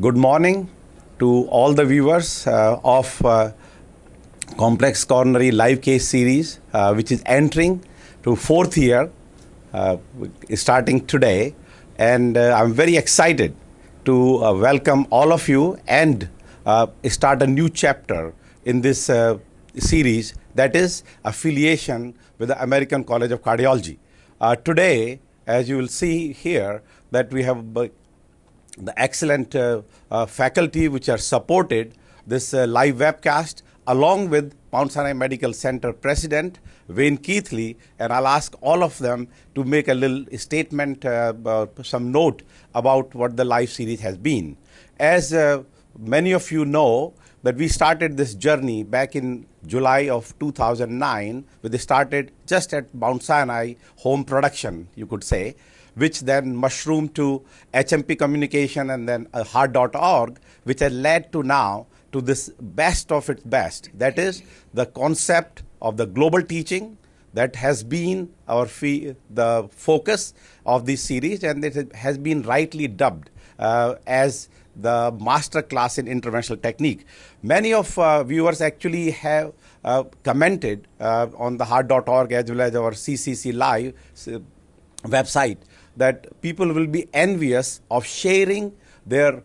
Good morning to all the viewers uh, of uh, Complex Coronary Live Case Series, uh, which is entering to fourth year, uh, starting today. And uh, I'm very excited to uh, welcome all of you and start a new chapter in this series that is affiliation with the American College of Cardiology. Today, as you will see here, that we have the excellent uh, uh, faculty which are supported this uh, live webcast along with Mount Sinai Medical Center President Wayne Keathley, and I'll ask all of them to make a little statement, uh, uh, some note about what the live series has been. As uh, many of you know, that we started this journey back in July of 2009, we started just at Mount Sinai home production, you could say, which then mushroomed to HMP communication and then uh, heart.org, which has led to now to this best of its best. That is the concept of the global teaching that has been our fee, the focus of this series, and it has been rightly dubbed uh, as the master class in interventional technique. Many of uh, viewers actually have uh, commented uh, on the heart.org as well as our CCC Live uh, website that people will be envious of sharing their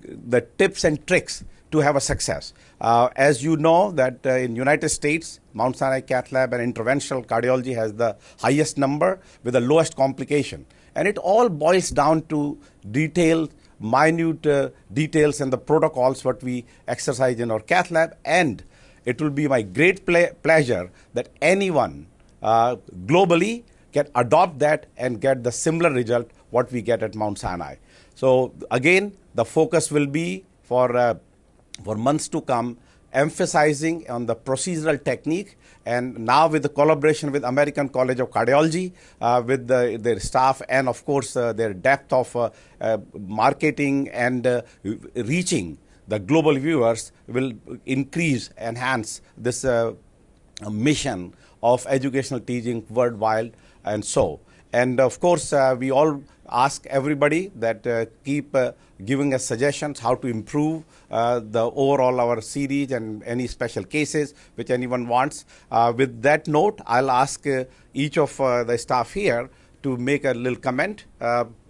the tips and tricks to have a success. Uh, as you know that uh, in United States, Mount Sinai Cath Lab and interventional cardiology has the highest number with the lowest complication. And it all boils down to detailed, minute uh, details and the protocols what we exercise in our cath lab. And it will be my great ple- pleasure that anyone uh, globally can adopt that and get the similar result what we get at Mount Sinai. So again, the focus will be for uh, for months to come, emphasizing on the procedural technique. And now with the collaboration with American College of Cardiology, uh, with the, their staff, and of course uh, their depth of uh, uh marketing and uh, reaching the global viewers will increase, enhance this uh, mission of educational teaching worldwide and so. And of course, uh, we all ask everybody that uh, keep uh, giving us suggestions how to improve uh, the overall our series and any special cases which anyone wants. Uh, with that note, I'll ask uh, each of the staff here to make a little comment,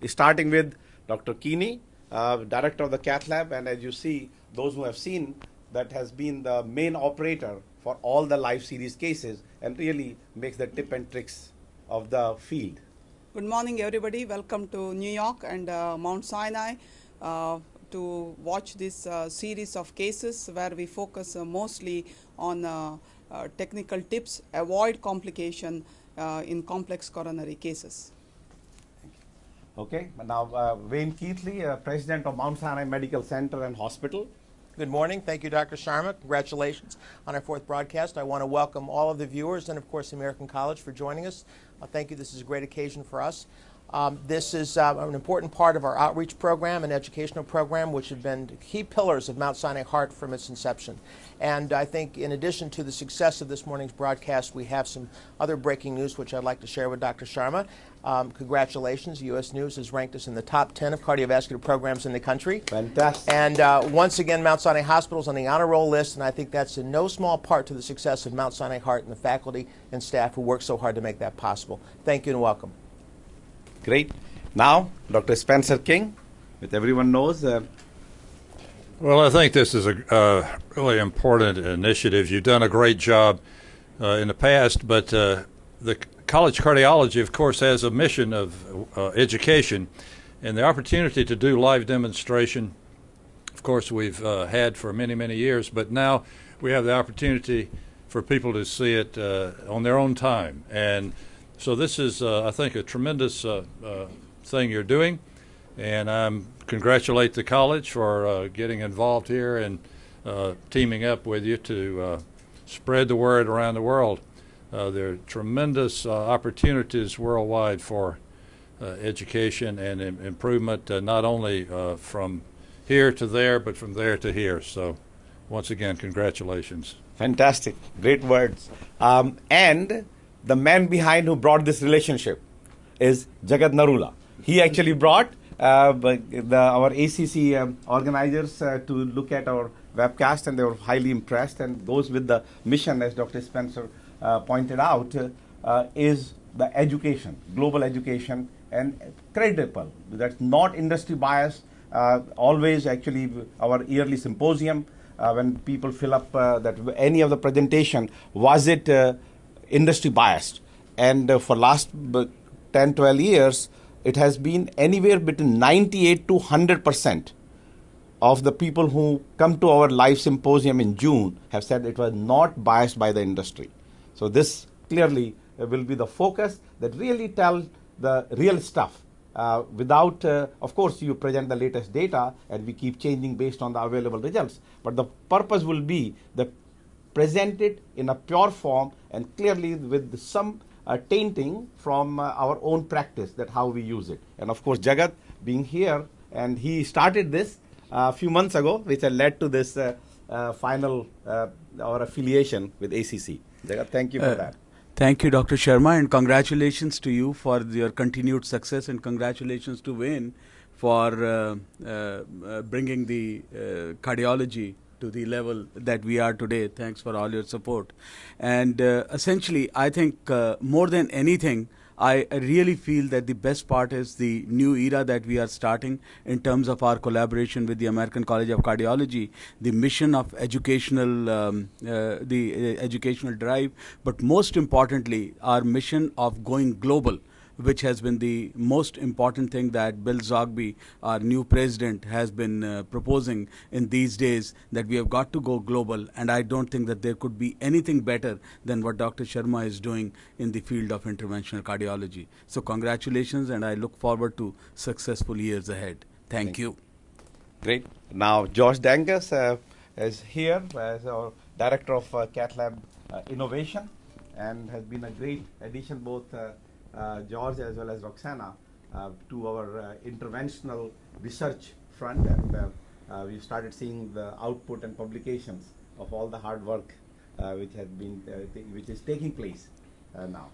starting with Dr. Kini, director of the cath lab, and as you see, those who have seen that has been the main operator for all the live series cases and really makes the tip and tricks of the field. Good morning, everybody. Welcome to New York and uh, Mount Sinai uh, to watch this uh, series of cases where we focus uh, mostly on uh, uh, technical tips, avoid complication in complex coronary cases. Okay, now Wayne Keathley, President of Mount Sinai Medical Center and Hospital. Good morning. Thank you, Dr. Sharma. Congratulations on our fourth broadcast. I want to welcome all of the viewers and, of course, the American College for joining us. Uh, thank you. This is a great occasion for us. Um, this is uh, an important part of our outreach program and educational program, which have been key pillars of Mount Sinai Heart from its inception. And I think in addition to the success of this morning's broadcast, we have some other breaking news which I'd like to share with Dr. Sharma. Um, congratulations, U.S. News has ranked us in the top 10 of cardiovascular programs in the country. Fantastic. And uh, once again, Mount Sinai Hospital is on the honor roll list, and I think that's in no small part to the success of Mount Sinai Heart and the faculty and staff who work so hard to make that possible. Thank you and welcome. Great. Now, Dr. Spencer King, which everyone knows. Uh, well, I think this is a uh, really important initiative. You've done a great job uh, in the past, but uh, the College Cardiology, of course, has a mission of uh, education, and the opportunity to do live demonstration. Of course, we've uh, had for many, many years, but now we have the opportunity for people to see it on their own time and so this is, uh, I think, a tremendous uh, uh, thing you're doing, and I congratulate the college for uh, getting involved here and uh, teaming up with you to uh, spread the word around the world. There are tremendous opportunities worldwide for education and Im improvement, not only from here to there, but from there to here. So, once again, congratulations. Fantastic, great words. Um, and the man behind who brought this relationship is Jagat Narula. He actually brought uh, the, our ACC um, organizers uh, to look at our webcast, and they were highly impressed. And goes with the mission, as Dr. Spencer uh, pointed out, uh, uh, is the education, global education, and credible. That's not industry bias. Uh, always, actually, our yearly symposium, uh, when people fill up uh, that any of the presentation, was it uh, industry biased? And uh, for last b- 10, 12 years, it has been anywhere between 98 to 100 percent of the people who come to our live symposium in June have said it was not biased by the industry. So this clearly uh, will be the focus that really tell the real stuff. Uh, without, uh, of course, you present the latest data and we keep changing based on the available results. But the purpose will be the present it in a pure form and clearly with some uh, tainting from uh, our own practice that how we use it. And of course, Jagat being here and he started this a few months ago, which led to this uh, uh, final uh, our affiliation with ACC. Jagat, thank you for Uh, that. Thank you, Dr. Sharma, and congratulations to you for your continued success, and congratulations to Wayne for uh, uh, uh, bringing the uh, cardiology to the level that we are today. Thanks for all your support. And uh, essentially, I think uh, more than anything, I really feel that the best part is the new era that we are starting in terms of our collaboration with the American College of Cardiology, the mission of educational, um, uh, the uh, educational drive, but most importantly, our mission of going global which has been the most important thing that Bill Zoghbi, our new president, has been uh, proposing in these days that we have got to go global. And I don't think that there could be anything better than what Dr. Sharma is doing in the field of interventional cardiology. So, congratulations, and I look forward to successful years ahead. Thank, Thank you. Great. Now, George Dangas uh, is here as our director of uh, Cath Lab uh, Innovation and has been a great addition, both uh, George as well as Roxana, uh, to our uh, interventional research front. And uh, uh, we started seeing the output and publications of all the hard work uh, which has been, uh, which is taking place uh, now.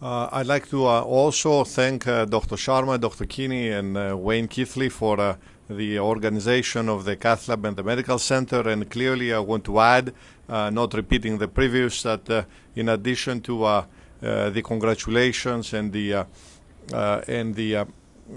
Uh, I'd like to uh, also thank uh, Dr. Sharma, Dr. Kini, and uh, Wayne Keathley for uh, the organization of the Cath Lab and the Medical Center. And clearly, I want to add, uh, not repeating the previous, that uh, in addition to uh, uh, the congratulations and the uh, uh, and the uh,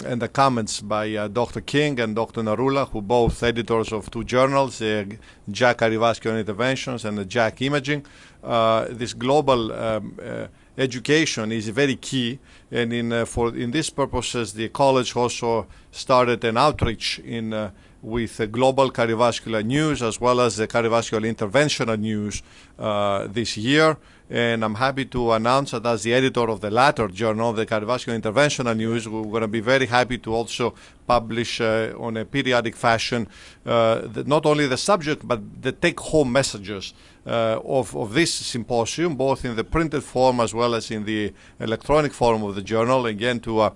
and the comments by uh, Dr. King and Dr. Narula, who both editors of two journals, uh, JACC Cardiovascular Interventions and the JACC Imaging. Uh, this global um, uh, education is very key, and in uh, for in these purposes, the college also started an outreach in. Uh, with uh, global cardiovascular news as well as the cardiovascular interventional news uh, this year. And I'm happy to announce that as the editor of the latter journal, the Cardiovascular Interventional News, we're going to be very happy to also publish uh, on a periodic fashion uh, the, not only the subject but the take-home messages uh, of, of this symposium, both in the printed form as well as in the electronic form of the journal, again to uh,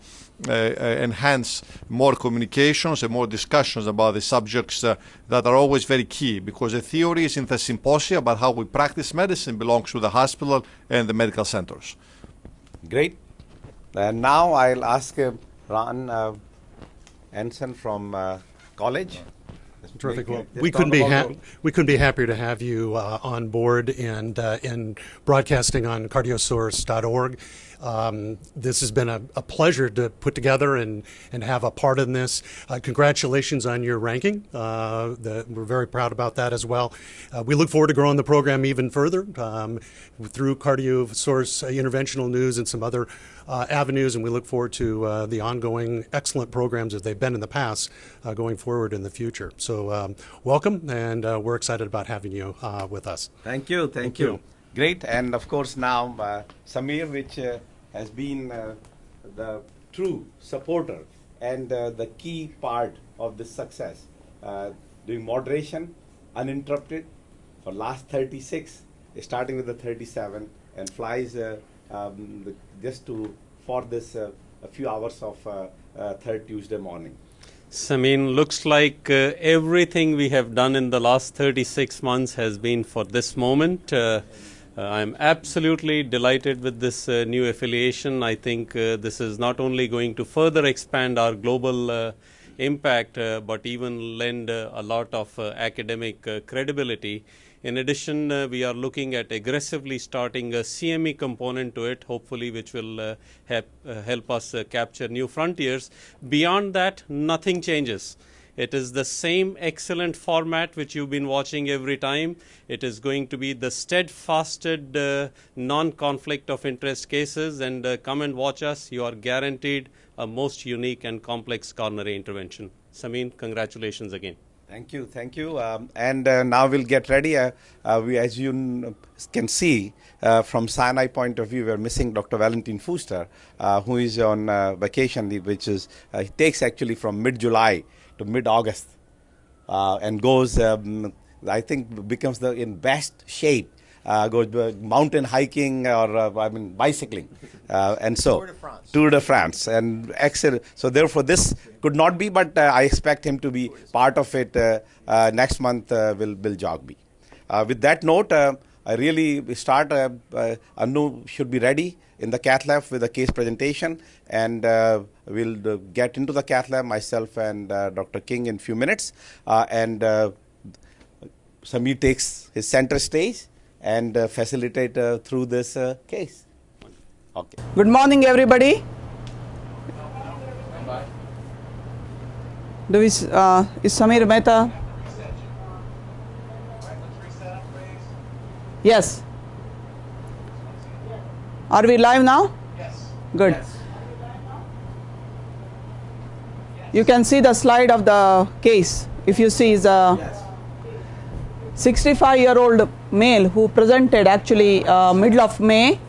enhance more communications and more discussions about the subjects uh, that are always very key because the theory is in the symposia, but how we practice medicine belongs to the hospital and the medical centers. Great. And now I'll ask uh, Ron uh, Ensign from uh, college. Terrific. Well, we couldn't be ha- we couldn't be happier to have you uh, on board and uh, and broadcasting on cardiosource.org. Um, this has been a, a pleasure to put together and, and have a part in this. Uh, congratulations on your ranking. Uh, the, we're very proud about that as well. Uh, we look forward to growing the program even further um, through CardioSource uh, interventional news and some other uh, avenues, and we look forward to uh, the ongoing excellent programs as they've been in the past uh, going forward in the future. So, um, welcome, and uh, we're excited about having you uh, with us. Thank you, thank, Thank you. you. Great, and of course now uh, Samir, which uh, has been uh, the true supporter and uh, the key part of this success, uh, doing moderation uninterrupted for last 36, starting with the 37, and flies um, just to for this a few hours of uh, uh, third Tuesday morning. Samin, looks like uh, everything we have done in the last 36 months has been for this moment. Uh, I'm absolutely delighted with this uh, new affiliation. I think uh, this is not only going to further expand our global impact, but even lend a lot of academic credibility. In addition, uh, we are looking at aggressively starting a CME component to it, hopefully, which will uh, help, uh, help us capture new frontiers. Beyond that, nothing changes. It is the same excellent format which you've been watching every time. It is going to be the steadfasted uh, non conflict of interest cases. And uh, come and watch us. You are guaranteed a most unique and complex coronary intervention. Samin, congratulations again. Thank you, thank you. Um, and uh, now we'll get ready. Uh, uh, we, as you can see, uh, from Sinai point of view, we're missing Dr. Valentin Fuster, uh, who is on uh, vacation which is takes actually from mid-July to mid-August, uh, and goes. Um, I think becomes the in best shape. Uh, goes uh, mountain hiking or uh, I mean bicycling, uh, and so Tour de France. Tour de France and excellent. So therefore, this could not be, but uh, I expect him to be part of it uh, uh, next month. Uh, will will jog me. Uh, with that note, I really start. Uh, uh, Anu should be ready in the cath lab with the case presentation, and uh, we'll uh, get into the cath lab myself and uh, Dr. King in few minutes, uh, and. Uh, Samir takes his center stage and uh, facilitate uh, through this uh, case. Okay. Good morning, everybody. Do we, uh, is Samir Mehta? Yes. Are we live now? Yes. Good. You can see the slide of the case. If you see, is a 65 year old male who presented actually uh, middle of May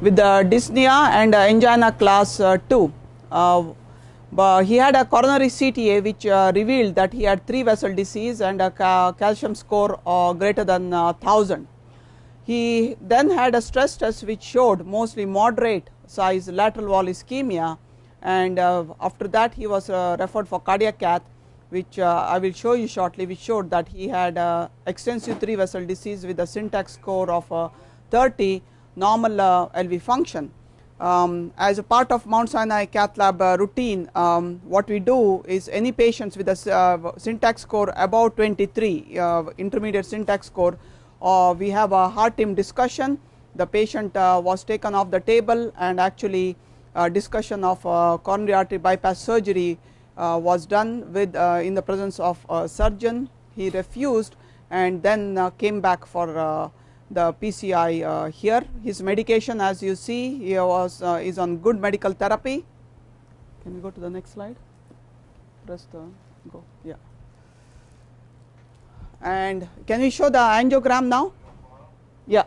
with the dyspnea and uh, angina class uh, 2. Uh, he had a coronary CTA which uh, revealed that he had three vessel disease and a ca- calcium score uh, greater than uh, 1000. He then had a stress test which showed mostly moderate size lateral wall ischemia and uh, after that he was uh, referred for cardiac cath which uh, I will show you shortly which showed that he had uh, extensive three vessel disease with a syntax score of uh, 30 normal uh, LV function. Um, as a part of Mount Sinai cath lab routine, um, what we do is any patients with a syntax score above 23, uh, intermediate syntax score, uh, we have a heart team discussion. The patient uh, was taken off the table and actually uh, discussion of uh, coronary artery bypass surgery was done with in the presence of a surgeon. He refused and then came back for the PCI here. His medication as you see he was is on good medical therapy. Can we go to the next slide? Press the go. Yeah. And can we show the angiogram now? Yeah.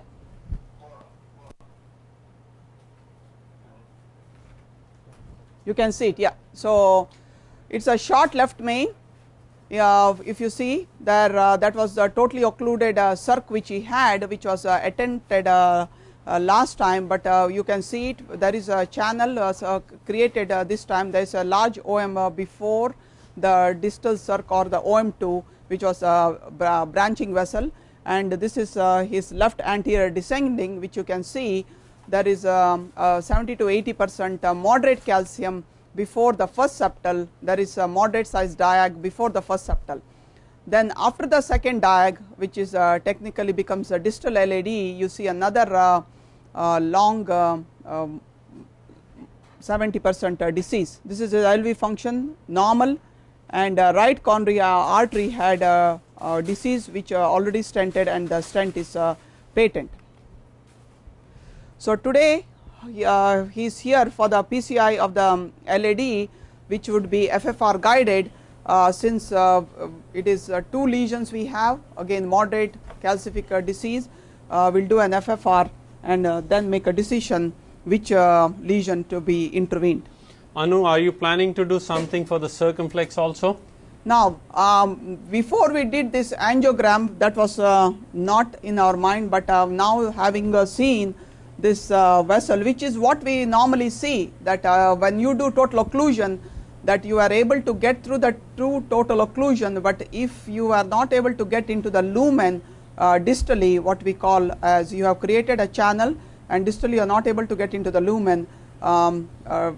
You can see it. Yeah. So it's a short left main. Yeah, if you see there, uh, that was a totally occluded uh, circ which he had, which was uh, attempted uh, uh, last time, but uh, you can see it. There is a channel created this time. There is a large OM before the distal circ or the OM2, which was a branching vessel, and this is uh, his left anterior descending, which you can see there is um, uh, 70 to 80 percent uh, moderate calcium before the first septal there is a moderate size diag before the first septal. Then after the second diag which is technically becomes a distal LAD you see another long um, 70 percent disease. This is a LV function normal and uh, right coronary uh, artery had a, a disease which uh, already stented and the stent is uh, patent so today uh, he is here for the PCI of the um, LAD which would be FFR guided uh, since uh, it is uh, two lesions we have again moderate calcific uh, disease uh, we will do an FFR and uh, then make a decision which uh, lesion to be intervened. Anu, are you planning to do something for the circumflex also? Now, um, before we did this angiogram that was uh, not in our mind, but uh, now having uh, seen this uh, vessel which is what we normally see that uh, when you do total occlusion that you are able to get through the true total occlusion, but if you are not able to get into the lumen uh, distally what we call as you have created a channel and distally you are not able to get into the lumen um, uh,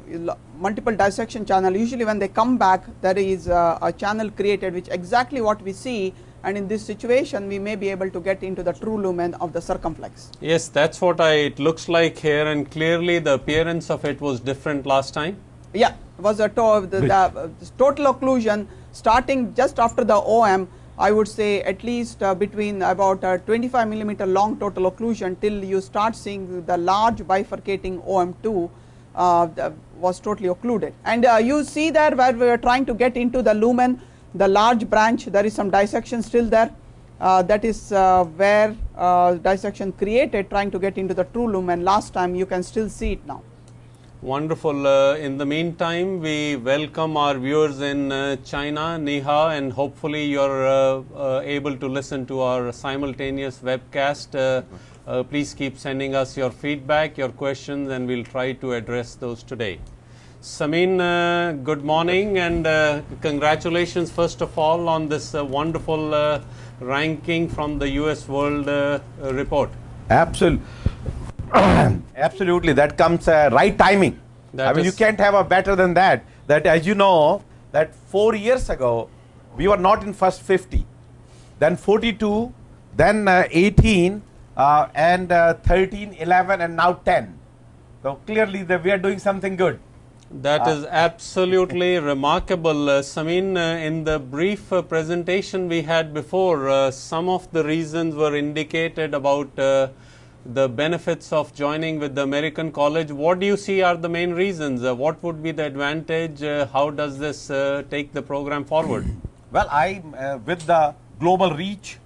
multiple dissection channel usually when they come back there is uh, a channel created which exactly what we see and in this situation we may be able to get into the true lumen of the circumflex. Yes, that's what I, it looks like here and clearly the appearance of it was different last time. Yeah, was a to the, the uh, total occlusion starting just after the OM I would say at least uh, between about uh, 25 millimeter long total occlusion till you start seeing the large bifurcating OM2 uh, was totally occluded. And uh, you see there where we are trying to get into the lumen, the large branch, there is some dissection still there. Uh, that is uh, where uh, dissection created trying to get into the true lumen last time you can still see it now. Wonderful. Uh, in the meantime, we welcome our viewers in uh, China, Niha, and hopefully uh, uh able to listen to our simultaneous webcast. Uh, uh, please keep sending us your feedback, your questions, and we'll try to address those today. Samin, good morning and congratulations first of all on this wonderful ranking from the US World Report. Absolutely. Absolutely, that comes uh, right timing. That I mean, you can't have a better than that. That, as you know, that four years ago, we were not in first 50, then 42, then uh, 18, uh, and uh, 13, 11, and now 10. So clearly, the, we are doing something good. That uh, is absolutely remarkable. Uh, Samin, uh, in the brief uh, presentation we had before, uh, some of the reasons were indicated about uh, the benefits of joining with the American College. What do you see are the main reasons? Uh, what would be the advantage? Uh, how does this uh, take the program forward? Well, I, uh, with the global reach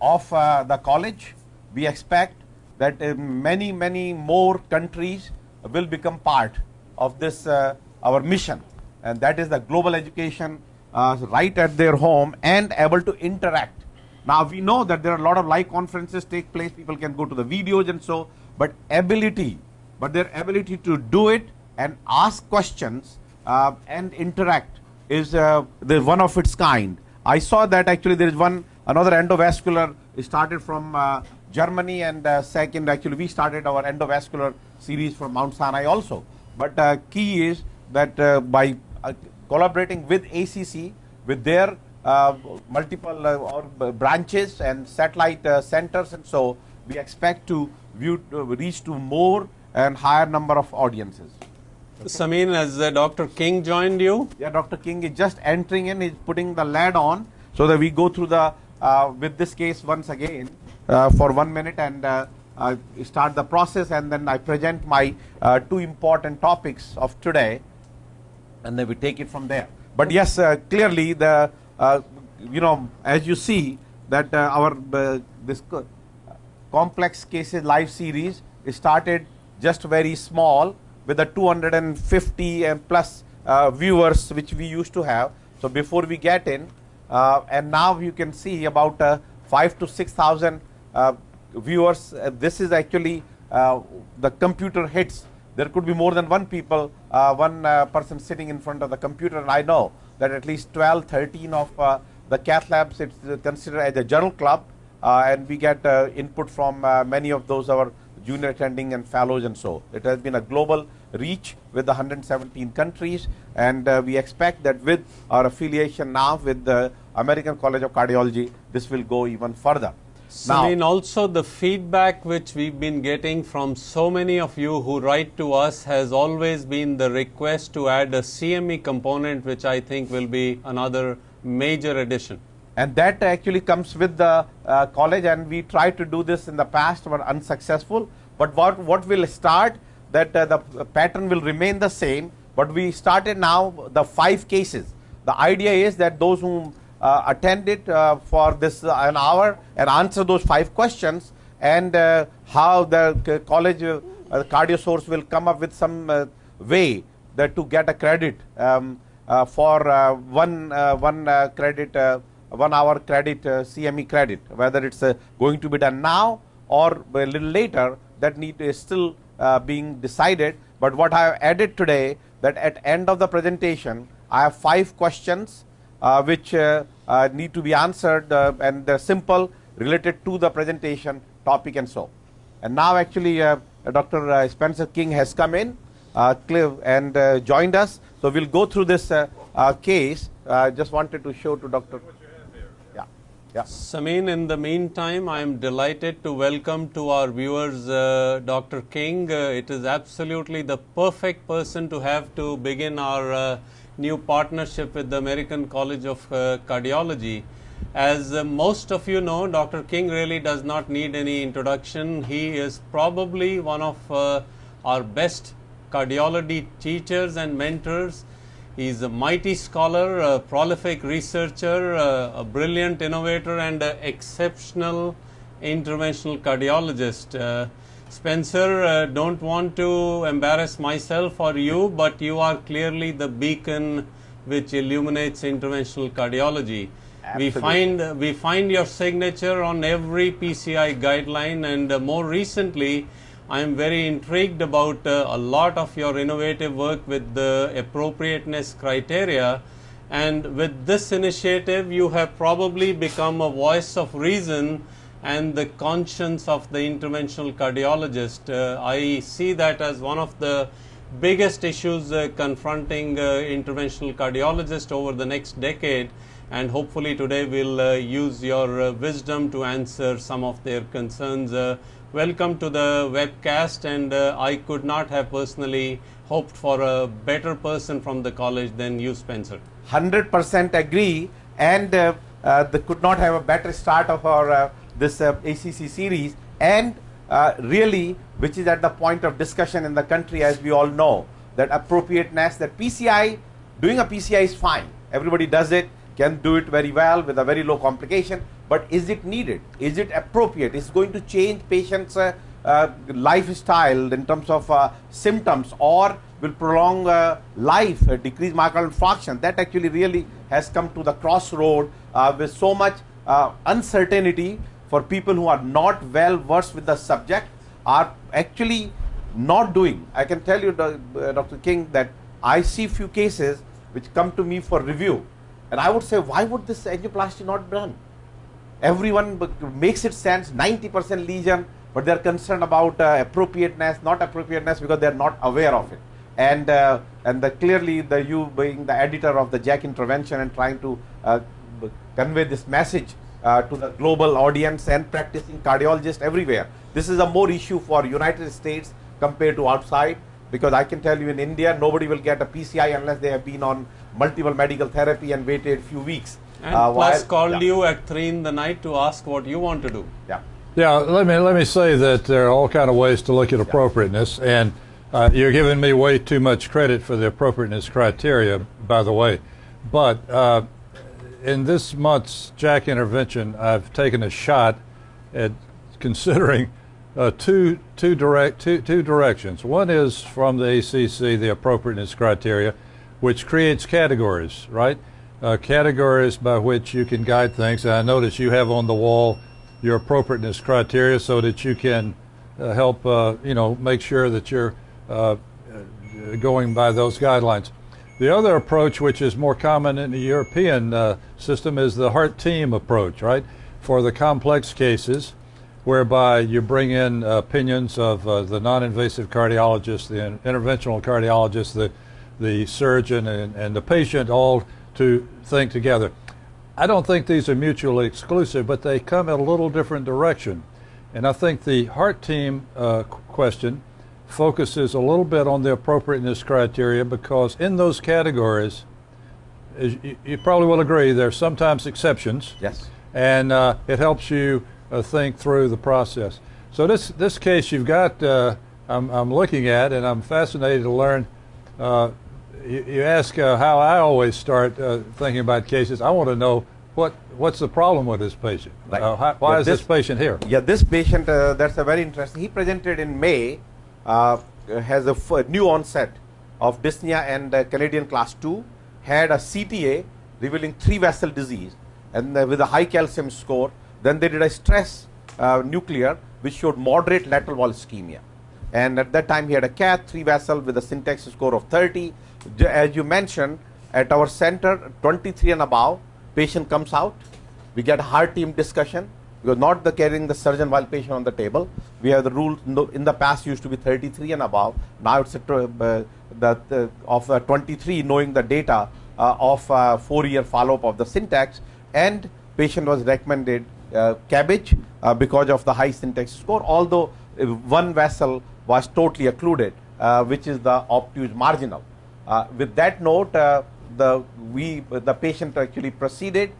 of uh, the college, we expect that uh, many, many more countries will become part of this, our mission. And that is the global education right at their home and able to interact now we know that there are a lot of live conferences take place, people can go to the videos and so, but ability, but their ability to do it and ask questions uh, and interact is uh, the one of its kind. I saw that actually there is one another endovascular started from uh, Germany and uh, second actually we started our endovascular series from Mount Sinai also. But uh, key is that uh, by uh, collaborating with ACC with their uh, multiple uh, or branches and satellite uh, centers and so we expect to view, reach to more and higher number of audiences. Samin, has Dr. King joined you? Yeah, Dr. King is just entering in, he's putting the lead on so that we go through the, with this case once again for one minute and uh, start the process and then I present my uh, two important topics of today and then we take it from there. But yes, uh, clearly the uh, you know, as you see that uh, our uh, this complex cases live series started just very small with the 250 and plus viewers which we used to have. So before we get in, and now you can see about five to six thousand viewers. this is actually the computer hits there could be more than one people, uh, one uh, person sitting in front of the computer. And I know that at least 12, 13 of uh, the cath labs it's considered as a journal club, uh, and we get uh, input from uh, many of those our junior attending and fellows and so. It has been a global reach with 117 countries, and we expect that with our affiliation now with the American College of Cardiology, this will go even further. I mean, also the feedback which we've been getting from so many of you who write to us has always been the request to add a CME component, which I think will be another major addition. And that actually comes with the uh, college, and we tried to do this in the past, were unsuccessful. But what what will start that uh, the pattern will remain the same, but we started now the five cases. The idea is that those who attend it uh, for this uh, an hour and answer those five questions and how the college cardiosource will come up with some way that to get a credit um, for one one credit one hour credit CME credit whether it's going to be done now or a little later that need is still uh, being decided. But what I have added today that at end of the presentation, I have five questions uh, which uh, uh, need to be answered and they're simple related to the presentation topic and so. And now actually uh, Dr. Uh, Spencer King has come in uh, and uh, joined us. So we'll go through this uh, uh, case. I just wanted to show to Dr. Yeah. Samin, in the meantime, I am delighted to welcome to our viewers Dr. King. it is absolutely the perfect person to have to begin our new partnership with the American College of Cardiology. As uh, most of you know, Dr. King really does not need any introduction. He is probably one of uh, our best cardiology teachers and mentors. He is a mighty scholar, a prolific researcher, uh, a brilliant innovator, and an exceptional interventional cardiologist. Uh, Spencer, uh, don't want to embarrass myself or you, but you are clearly the beacon which illuminates interventional cardiology. We find we find your signature on every PCI guideline, and uh, more recently, I am very intrigued about uh, a lot of your innovative work with the appropriateness criteria. And with this initiative, you have probably become a voice of reason and the conscience of the interventional cardiologist. Uh, I see that as one of the biggest issues uh, confronting uh, interventional cardiologists over the next decade and hopefully today we'll uh, use your uh, wisdom to answer some of their concerns. Uh, welcome to the webcast and I could not have personally hoped for a better person from the college than you Spencer. 100% agree and uh, could not have a better start of our this ACC series and really which is at the point of discussion in the country as we all know that appropriateness that PCI doing a PCI is fine everybody does it can do it very well with a very low complication, but is it needed? Is it appropriate? Is it going to change patients' uh, uh, lifestyle in terms of uh, symptoms or will prolong uh, life, uh, decrease myocardial infarction? That actually really has come to the crossroad uh, with so much uncertainty for people who are not well versed with the subject are actually not doing. I can tell you, Dr. King, that I see few cases which come to me for review and I would say, why would this angioplasty not be done? Everyone makes it sense, 90% lesion, but they're concerned about uh, appropriateness, not appropriateness because they're not aware of it. And uh, and the, clearly, the you being the editor of the JACC intervention and trying to uh, convey this message uh, to the global audience and practicing cardiologists everywhere. This is a more issue for United States compared to outside because I can tell you in India, nobody will get a PCI unless they have been on multiple medical therapy and waited a few weeks. And uh, plus while, called yeah. you at three in the night to ask what you want to do. Yeah. Yeah. Let me let me say that there are all kind of ways to look at appropriateness, yeah. and uh, you're giving me way too much credit for the appropriateness criteria, by the way. But uh, in this month's JACC intervention, I've taken a shot at considering uh, two, two, direct, two, two directions. One is from the ACC, the appropriateness criteria, which creates categories, right? Uh, categories by which you can guide things. And I notice you have on the wall your appropriateness criteria so that you can uh, help, uh, you know, make sure that you're uh, going by those guidelines. The other approach, which is more common in the European uh, system, is the heart team approach, right? For the complex cases, whereby you bring in opinions of uh, the non-invasive cardiologist, the interventional cardiologist, the the surgeon and, and the patient all to think together. I don't think these are mutually exclusive, but they come in a little different direction. And I think the heart team uh, question focuses a little bit on the appropriateness criteria because in those categories, you, you, probably will agree, there are sometimes exceptions. Yes. And uh, it helps you uh, think through the process. So this, this case you've got, uh, I'm, I'm looking at, and I'm fascinated to learn uh, you, you ask uh, how I always start uh, thinking about cases. I want to know what what's the problem with this patient. Right. How, why yeah, is this, this, patient here? Yeah, this patient uh, that's a very interesting. He presented in May, has a new onset of dyspnea and uh, Canadian class two, had a CTA revealing three vessel disease, and with a high calcium score. Then they did a stress nuclear which showed moderate lateral wall ischemia. And at that time, he had a cath, three vessel with a syntax score of 30 as you mentioned, at our center, 23 and above, patient comes out. We get a heart team discussion. Because not the carrying the surgeon while patient on the table. We have the rule in the past used to be 33 and above. Now it's a uh, the of uh, 23 knowing the data uh, of uh, four year follow up of the syntax and patient was recommended CABG because of the high syntax score although one vessel was totally occluded which is the obtuse marginal. With that note, the we the patient actually proceeded.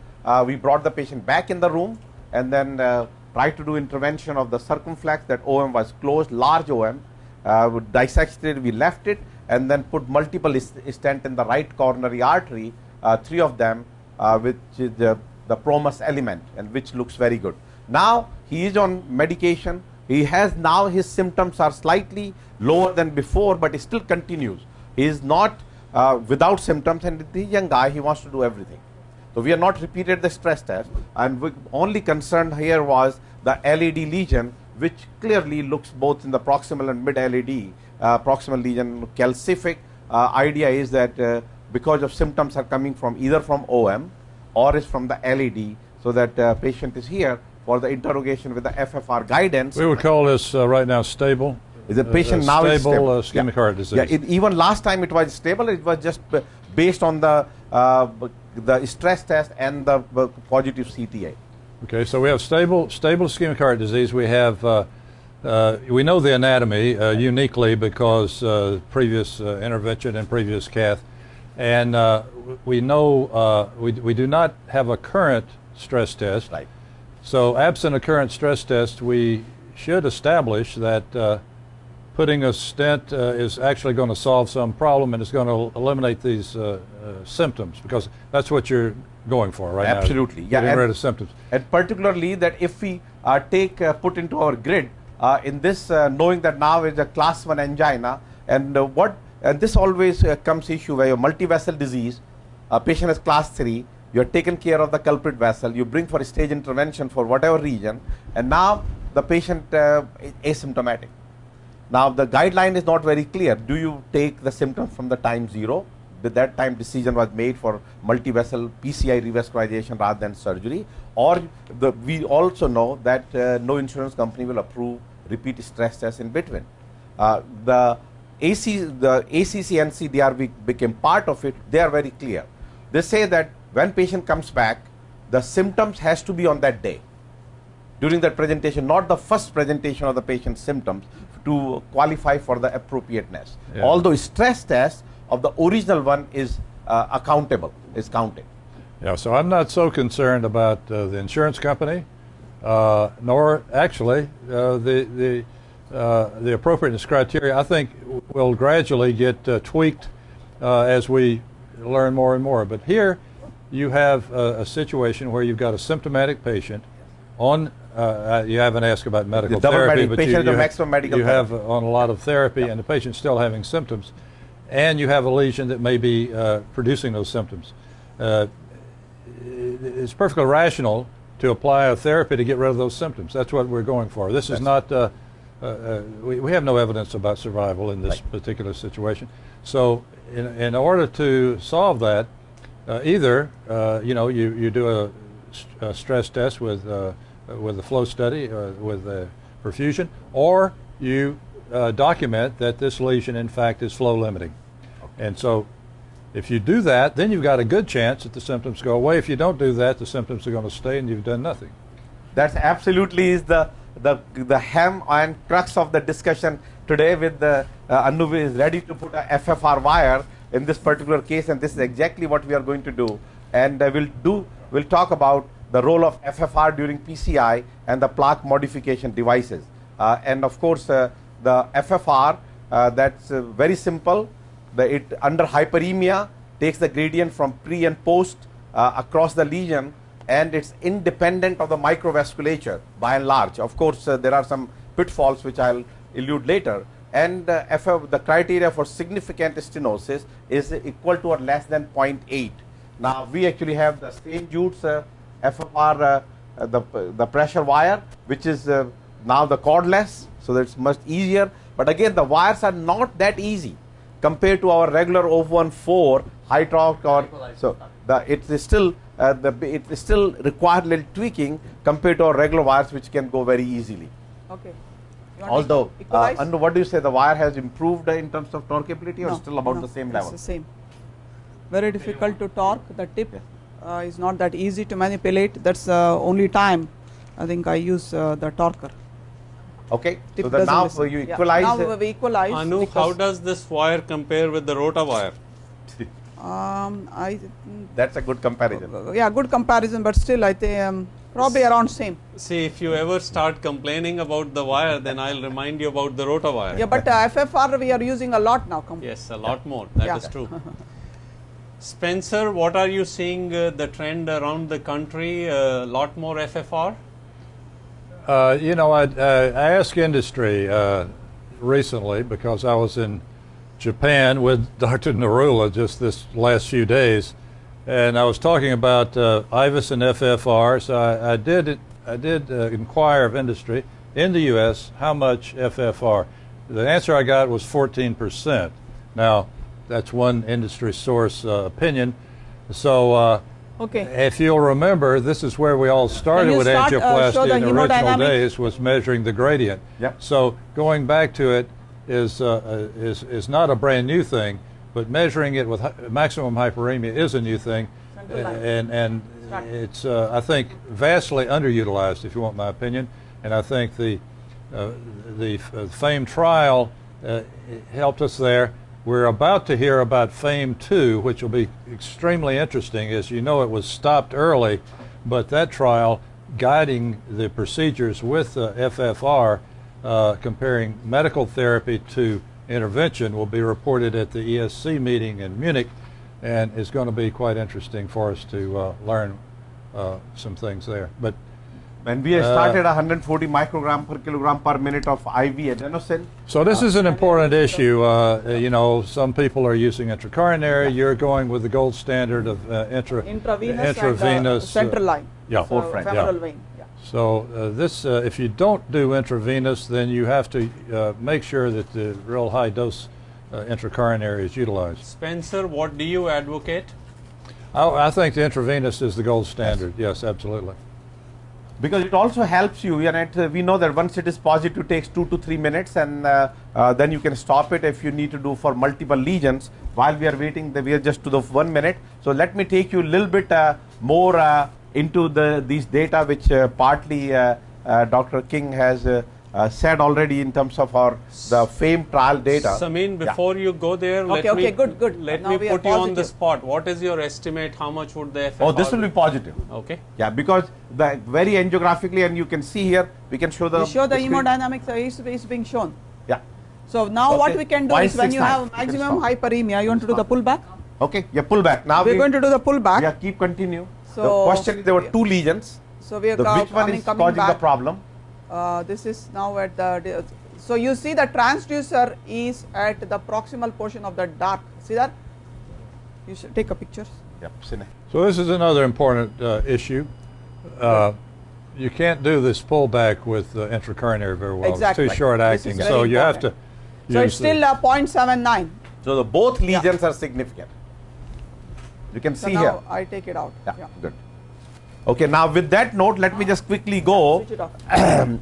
We brought the patient back in the room and then uh, tried to do intervention of the circumflex. That OM was closed, large OM. Uh, we dissected, it, we left it, and then put multiple stent in the right coronary artery, uh, three of them, uh, which is the, the promus element, and which looks very good. Now he is on medication. He has now his symptoms are slightly lower than before, but he still continues. He is not uh, without symptoms, and the young guy he wants to do everything. So we have not repeated the stress test, and we only concerned here was the LAD lesion, which clearly looks both in the proximal and mid LAD uh, proximal lesion calcific. Uh, idea is that uh, because of symptoms are coming from either from OM or is from the LAD, so that uh, patient is here for the interrogation with the FFR guidance. We would call this uh, right now stable. Is the patient uh, now is stable stable? uh, ischemic heart disease. Yeah, it, even last time it was stable. It was just based on the uh, the stress test and the positive CTA. Okay, so we have stable stable ischemic heart disease. We have uh, uh, we know the anatomy uh, uniquely because uh, previous uh, intervention and previous cath, and uh, we know uh, we we do not have a current stress test. Right. So absent a current stress test, we should establish that uh, putting a stent uh, is actually going to solve some problem and is going to eliminate these uh, uh, symptoms because that's what you're going for right now. Absolutely, yeah, Getting rid of symptoms. And particularly that if we uh, take uh, put into our grid uh, in this uh, knowing that now is a class 1 angina and uh, what and this always uh, comes issue where your multi-vessel disease a patient has class 3 you have taken care of the culprit vessel you bring for a stage intervention for whatever region and now the patient uh, is asymptomatic now the guideline is not very clear. Do you take the symptoms from the time zero? That time decision was made for multi-vessel PCI revascularization rather than surgery. Or the, we also know that uh, no insurance company will approve repeat stress tests in between. Uh, the AC, the ACC and CDR be- became part of it. They are very clear. They say that when patient comes back, the symptoms has to be on that day during that presentation, not the first presentation of the patient's symptoms to qualify for the appropriateness. Yeah. Although stress test of the original one is uh, accountable, is counted. Yeah, so I'm not so concerned about uh, the insurance company, uh, nor actually uh, the the uh, the appropriateness criteria. I think will gradually get uh, tweaked uh, as we learn more and more. But here, you have a, a situation where you've got a symptomatic patient on. Uh, uh, you haven't asked about medical double therapy, but you, you, ha- maximum medical you have on a lot of therapy, and the patient's still having symptoms, and you have a lesion that may be uh, producing those symptoms. Uh, it's perfectly rational to apply a therapy to get rid of those symptoms. That's what we're going for. This is not, uh, uh, uh, we, we have no evidence about survival in this Right. particular situation. So, in, in order to solve that, uh, either uh, you know you, you do a stress test with uh, with a flow study uh, with uh, perfusion, or you uh, document that this lesion in fact is flow limiting. And so if you do that, then you've got a good chance that the symptoms go away. If you don't do that, the symptoms are going to stay and you've done nothing. That's absolutely is the the the ham and crux of the discussion today. With the uh, Anu is ready to put a FFR wire in this particular case, and this is exactly what we are going to do. And uh, we'll do we'll talk about the role of FFR during PCI and the plaque modification devices. Uh, and of course, uh, the FFR uh, that's uh, very simple. The it under hyperemia takes the gradient from pre and post uh, across the lesion and it's independent of the microvasculature by and large. Of course, there are some pitfalls which I'll allude later. And uh, FF, the criteria for significant stenosis is equal to or less than 0.8. Now, we actually have the St. Jude's uh, FFR, uh, uh, the, the pressure wire, which is uh, now the cordless, so that's much easier. But again, the wires are not that easy compared to our regular 014 high torque or so the it is still uh, the it is still required little tweaking compared to our regular wires which can go very easily. Okay. You want to Although, uh, equalize? and what do you say? The wire has improved uh, in terms of torqueability, or No, still about no, the same level it's level? the same. Very difficult to torque. The tip uh, is not that easy to manipulate. That's the only time I think I use uh, the torquer. Okay, Tip so the now listen. you Yeah, equalize. Now uh, we equalize. Anu, how does this wire compare with the RotaWire? Um, I that's a good comparison. uh, yeah, good comparison, but still I think um, probably around same. See, if you ever start complaining about the wire, then I'll remind you about the RotaWire. Yeah, but uh, FFR we are using a lot now. Yes, a lot more. That is Yeah. true. Spencer, what are you seeing uh, the trend around the country? A lot more FFR? Uh, you know, I, uh, I asked industry uh, recently because I was in Japan with Dr. Narula just this last few days, and I was talking about uh, IVUS and FFR. So I, I did I did uh, inquire of industry in the U.S. how much FFR. The answer I got was 14 percent. Now, that's one industry source uh, opinion. So. Uh, Okay. if you'll remember, this is where we all started with start, uh, angioplasty show the in the original days was measuring the gradient. Yep. So going back to it is, uh, uh, is, is not a brand new thing, but measuring it with hi- maximum hyperemia is a new thing. And, and it's, uh, I think, vastly underutilized, if you want my opinion. And I think the, uh, the f- uh, FAME trial uh, helped us there. We're about to hear about FAME 2, which will be extremely interesting. As you know, it was stopped early, but that trial guiding the procedures with the FFR, uh, comparing medical therapy to intervention, will be reported at the ESC meeting in Munich and is going to be quite interesting for us to uh, learn uh, some things there. But When we Uh, started 140 microgram per kilogram per minute of IV adenosine, So this is an important issue. Uh, you know, some people are using intracoronary. You're going with the gold standard of uh, intra, Intravenous, intravenous, and uh, central line. yeah. So Forefront, yeah. vein. Yeah. So uh, this, uh, if you don't do intravenous, then you have to uh, make sure that the real high dose uh, intracoronary is utilized. Spencer, what do you advocate? I, I think the intravenous is the gold standard. Yes, absolutely. Because it also helps you. And it, uh, we know that once it is positive, takes two to three minutes, and uh, uh, then you can stop it if you need to do for multiple lesions. While we are waiting, the, we are just to the one minute. So let me take you a little bit uh, more uh, into the these data, which uh, partly Dr. King has uh, said already in terms of our the FAME trial data. Samin, Yeah. before you go there, let Okay, me okay, good, good. Let Now me put you on the spot. What is your estimate? How much would the FFR? Oh, this will be positive. Okay. Yeah, because the very angiographically, and you can see here, we can show the. We show the screen. hemodynamics uh, is, is being shown. Yeah. So now what we can do is when you 0.69. have maximum stop. hyperemia, you want to do the pullback? Okay. Yeah. pullback. Now We're we, going to do the pullback. Yeah. Keep continue. So- the question is there were two lesions. So we are The, co- which one coming, is coming causing back. the problem? Uh, this is now at the. So you see the transducer is at the proximal portion of the dark. See that? You should take a picture. Yep. So this is another important uh, issue. Uh, you can't do this pullback with uh, intracoronary very well. Exactly. It's too short acting. very So you have to. So it's still uh, 0.79. So the both lesions are significant. You can So see now here. I take it out. Yeah. Good. Okay. Now with that note, let me just quickly go Switch it off.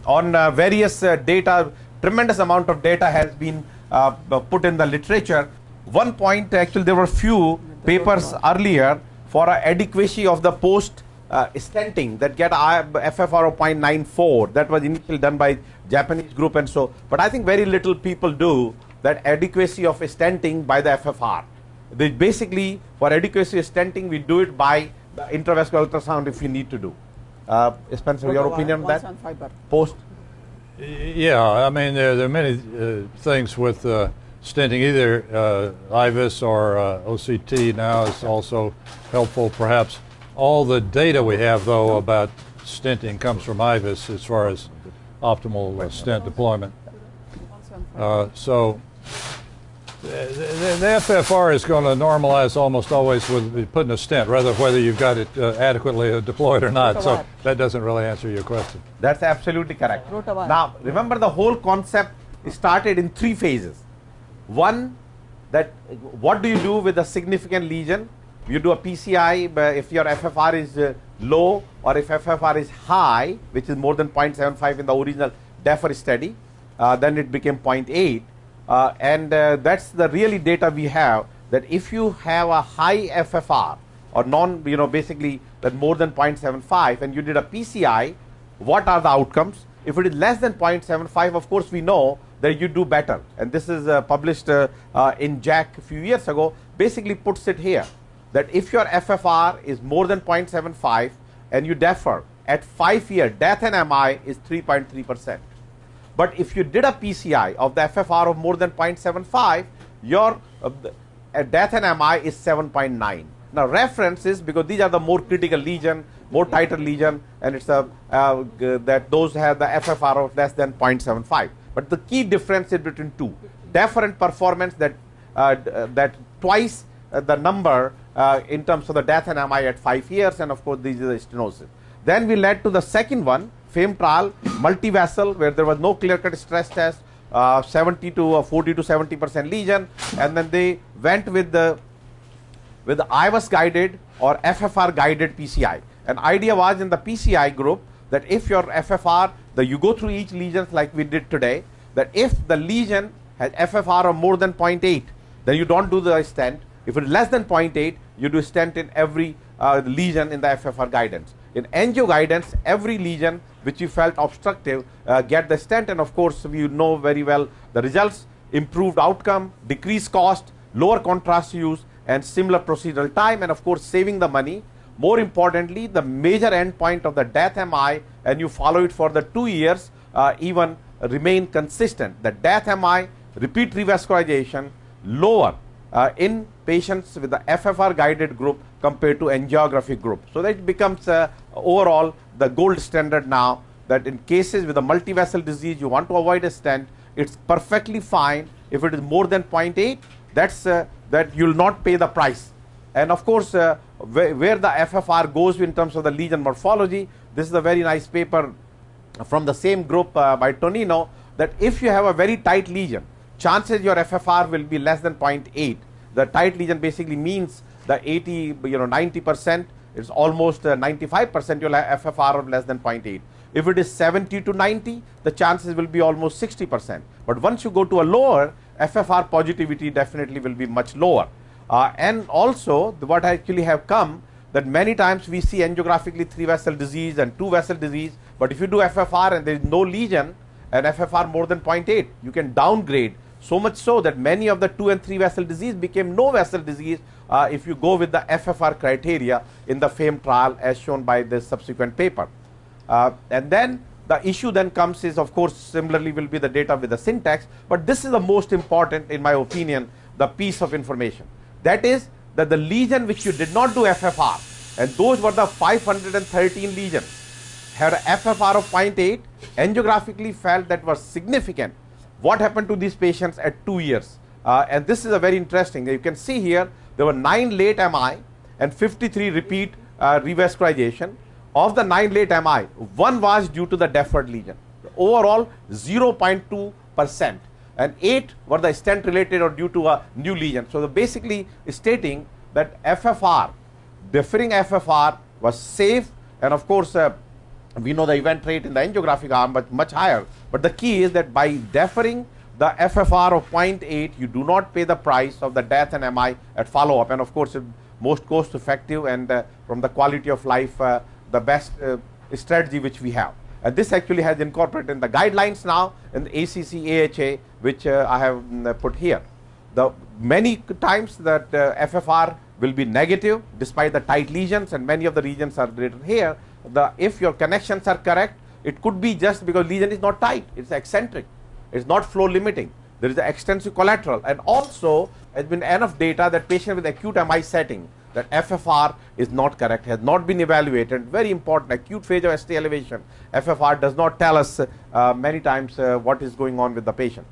on uh, various uh, data. Tremendous amount of data has been uh, put in the literature. One point, actually, there were few papers earlier for uh, adequacy of the post uh, stenting that get FFR of 0.94. That was initially done by Japanese group and so. But I think very little people do that adequacy of stenting by the FFR. They basically for adequacy of stenting, we do it by intravascular ultrasound if you need to do. Uh, Spencer, your opinion on that? 175 burr. Post. Yeah, I mean, there, there are many uh, things with uh, stenting. Either uh, IVUS or uh, OCT now is also helpful, perhaps. All the data we have, though, about stenting comes from IVUS as far as optimal uh, stent deployment. Uh, so the, the, the FFR is going to normalize almost always with putting a stent, rather whether you've got it uh, adequately uh, deployed or not. So that doesn't really answer your question. That's absolutely correct. Now, remember the whole concept started in three phases. One, that what do you do with a significant lesion? You do a PCI but if your FFR is uh, low or if FFR is high, which is more than 0.75 in the original DEFER study, uh, then it became 0.8. Uh, and uh, that's the really data we have that if you have a high FFR or non, you know, basically that more than 0.75 and you did a PCI, what are the outcomes? If it is less than 0.75, of course, we know that you do better. And this is uh, published uh, uh, in JACC a few years ago, basically puts it here that if your FFR is more than 0.75 and you defer at 5 year death and MI is 3.3 percent. But if you did a PCI of the FFR of more than 0.75, your uh, death and MI is 7.9. Now references because these are the more critical lesion, more tighter lesion, and it's a uh, that those have the FFR of less than 0.75. But the key difference is between two different performance that uh, that twice uh, the number uh, in terms of the death and MI at five years, and of course these are the stenosis. Then we led to the second one, FAME trial, multi-vessel, where there was no clear-cut stress test, uh, 70 to uh, 40 to 70 percent lesion, and then they went with the with the IVUS guided or FFR guided PCI. An idea was in the PCI group that if your FFR, the you go through each lesion like we did today, that if the lesion has FFR of more than 0.8, then you don't do the stent. If it is less than 0.8, you do stent in every uh, lesion in the FFR guidance. In angio guidance, every lesion which you felt obstructive uh, get the stent, and of course, we know very well the results: improved outcome, decreased cost, lower contrast use, and similar procedural time, and of course, saving the money. More importantly, the major endpoint of the death MI, and you follow it for the two years, uh, even remain consistent. The death MI, repeat revascularization, lower uh, in patients with the FFR guided group compared to angiographic group. So that becomes uh, overall the gold standard now that in cases with a multi-vessel disease you want to avoid a stent, it's perfectly fine if it is more than 0.8, that's uh, that you'll not pay the price. And of course, uh, where, where, the FFR goes in terms of the lesion morphology, this is a very nice paper from the same group uh, by Tonino that if you have a very tight lesion, chances your FFR will be less than 0.8. The tight lesion basically means the 80, you know, 90 percent, it's almost uh, 95 percent you'll have FFR of less than 0.8. If it is 70 to 90, the chances will be almost 60 percent. But once you go to a lower, FFR positivity definitely will be much lower. Uh, and also, the, what actually have come that many times we see angiographically three vessel disease and two vessel disease, but if you do FFR and there is no lesion and FFR more than 0.8, you can downgrade so much so that many of the two and three vessel disease became no vessel disease uh, if you go with the FFR criteria in the FAME trial as shown by this subsequent paper. Uh, and then the issue then comes is of course similarly will be the data with the syntax, but this is the most important in my opinion the piece of information. That is that the lesion which you did not do FFR and those were the 513 lesions had a FFR of 0.8 angiographically felt that was significant what happened to these patients at two years. Uh, and this is a very interesting. You can see here there were nine late MI and 53 repeat uh, revascularization. Of the nine late MI, one was due to the deferred lesion. Overall, 0.2 percent, and eight were the stent related or due to a new lesion. So, basically stating that FFR, deferring FFR was safe, and of course, uh, we know the event rate in the angiographic arm, but much higher. But the key is that by deferring the FFR of 0.8, you do not pay the price of the death and MI at follow up. And of course, most cost effective and uh, from the quality of life, uh, the best uh, strategy which we have. And this actually has incorporated in the guidelines now in the ACC AHA, which uh, I have mm, put here. The many times that uh, FFR will be negative despite the tight lesions, and many of the regions are written here the if your connections are correct, it could be just because lesion is not tight, it's eccentric, it's not flow limiting. There is an extensive collateral, and also has been enough data that patient with acute MI setting that FFR is not correct, has not been evaluated. Very important, acute phase of ST elevation. FFR does not tell us uh, many times uh, what is going on with the patient.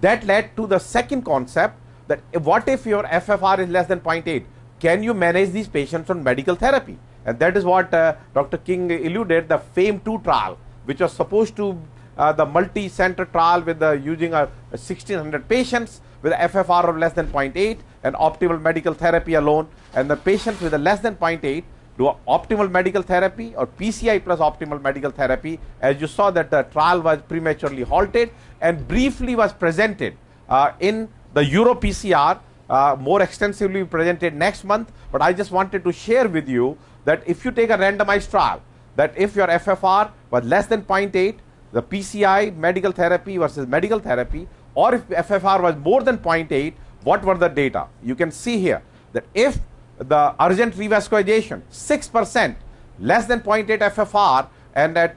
That led to the second concept that what if your FFR is less than 0.8? Can you manage these patients on medical therapy? And that is what uh, Dr. King alluded the FAME 2 trial, which was supposed to the multi-center trial with the using a, 1600 patients, with FFR of less than 0.8 and optimal medical therapy alone, and the patients with a less than 0.8 do optimal medical therapy or PCI plus optimal medical therapy. As you saw that the trial was prematurely halted and briefly was presented uh, in the Euro PCR, uh, more extensively presented next month. But I just wanted to share with you that if you take a randomized trial, that if your FFR was less than 0.8, the PCI medical therapy versus medical therapy, or if FFR was more than 0.8, what were the data? You can see here that if the urgent revascularization 6% less than 0.8 FFR and at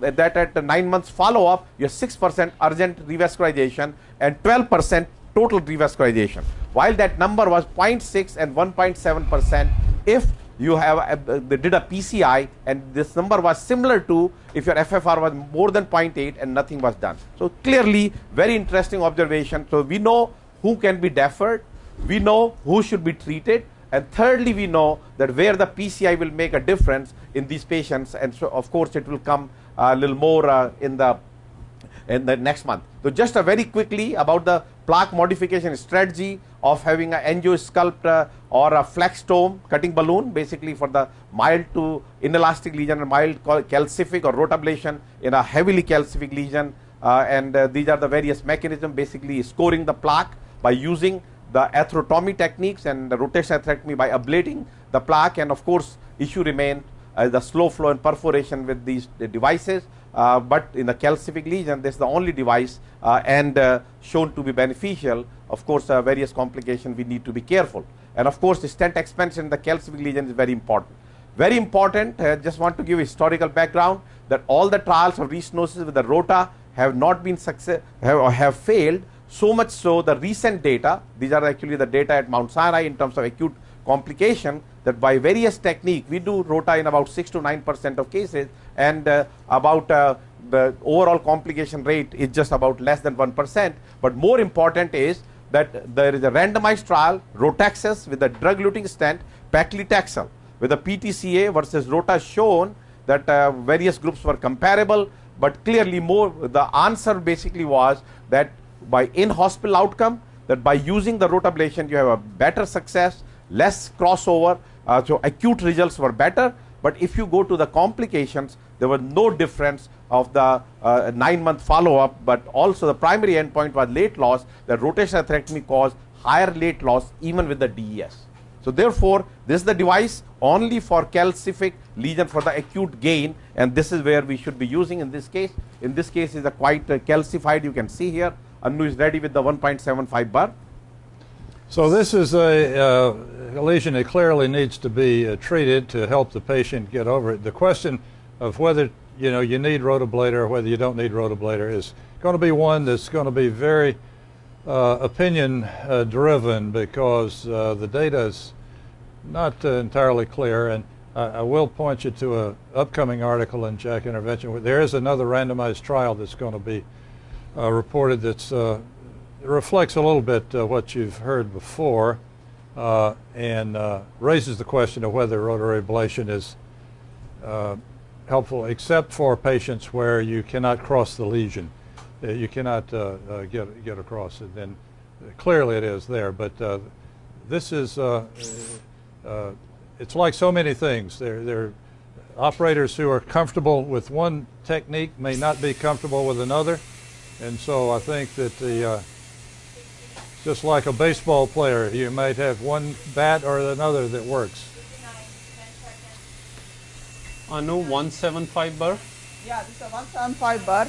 that at the 9 months follow up you have 6% urgent revascularization and 12% total revascularization while that number was 0.6 and 1.7% if you have a, they did a PCI and this number was similar to if your FFR was more than 0.8 and nothing was done. So clearly very interesting observation. So we know who can be deferred, we know who should be treated and thirdly, we know that where the PCI will make a difference in these patients, and so of course it will come a little more uh, in the in the next month. So just very quickly about the plaque modification strategy of having an angiosculpt uh, or a flextome cutting balloon, basically for the mild to inelastic lesion and mild calcific or rotablation in a heavily calcific lesion. Uh, and uh, these are the various mechanisms, basically scoring the plaque by using the atherectomy techniques and the rotational atherectomy by ablating the plaque and of course issue remain uh, the slow flow and perforation with these devices uh, but in the calcific lesion this is the only device uh, and uh, shown to be beneficial. Of course uh, various complications we need to be careful. And of course the stent expansion in the calcific lesion is very important. Very important I just want to give historical background that all the trials of restenosis with the rota have not been success have, have failed. So much so the recent data, these are actually the data at Mount Sinai in terms of acute complication that by various technique we do rota in about 6 to 9 percent of cases and uh, about uh, the overall complication rate is just about less than 1 percent. But more important is that there is a randomized trial ROTAXUS with a drug-eluting stent paclitaxel with a PTCA versus rota shown that uh, various groups were comparable but clearly more the answer basically was that by in-hospital outcome that by using the rotablation you have a better success, less crossover, uh, so acute results were better. But if you go to the complications, there was no difference of the uh, nine-month follow-up, but also the primary endpoint was late loss. The rotational atherectomy caused higher late loss even with the DES. So therefore, this is the device only for calcific lesion for the acute gain, and this is where we should be using in this case. In this case, is a quite uh, calcified. You can see here Anu is ready with the 1.75 burr. So this is a, uh, lesion that clearly needs to be uh, treated to help the patient get over it. The question of whether you know you need rotablator or whether you don't need rotablator is going to be one that's going to be very uh, opinion uh, driven because uh, the data is not uh, entirely clear and I will point you to an upcoming article in JACC Intervention. There is another randomized trial that's going to be reported that uh, reflects a little bit uh, what you've heard before uh, and uh, raises the question of whether rotary ablation is uh, helpful except for patients where you cannot cross the lesion. you cannot get, get across it. And clearly it is there, but this is, it's like so many things. There, there operators who are comfortable with one technique may not be comfortable with another. And so I think that the, uh, just like a baseball player, you might have one bat or another that works. I know 175 burr. Yeah, this is a 175 burr.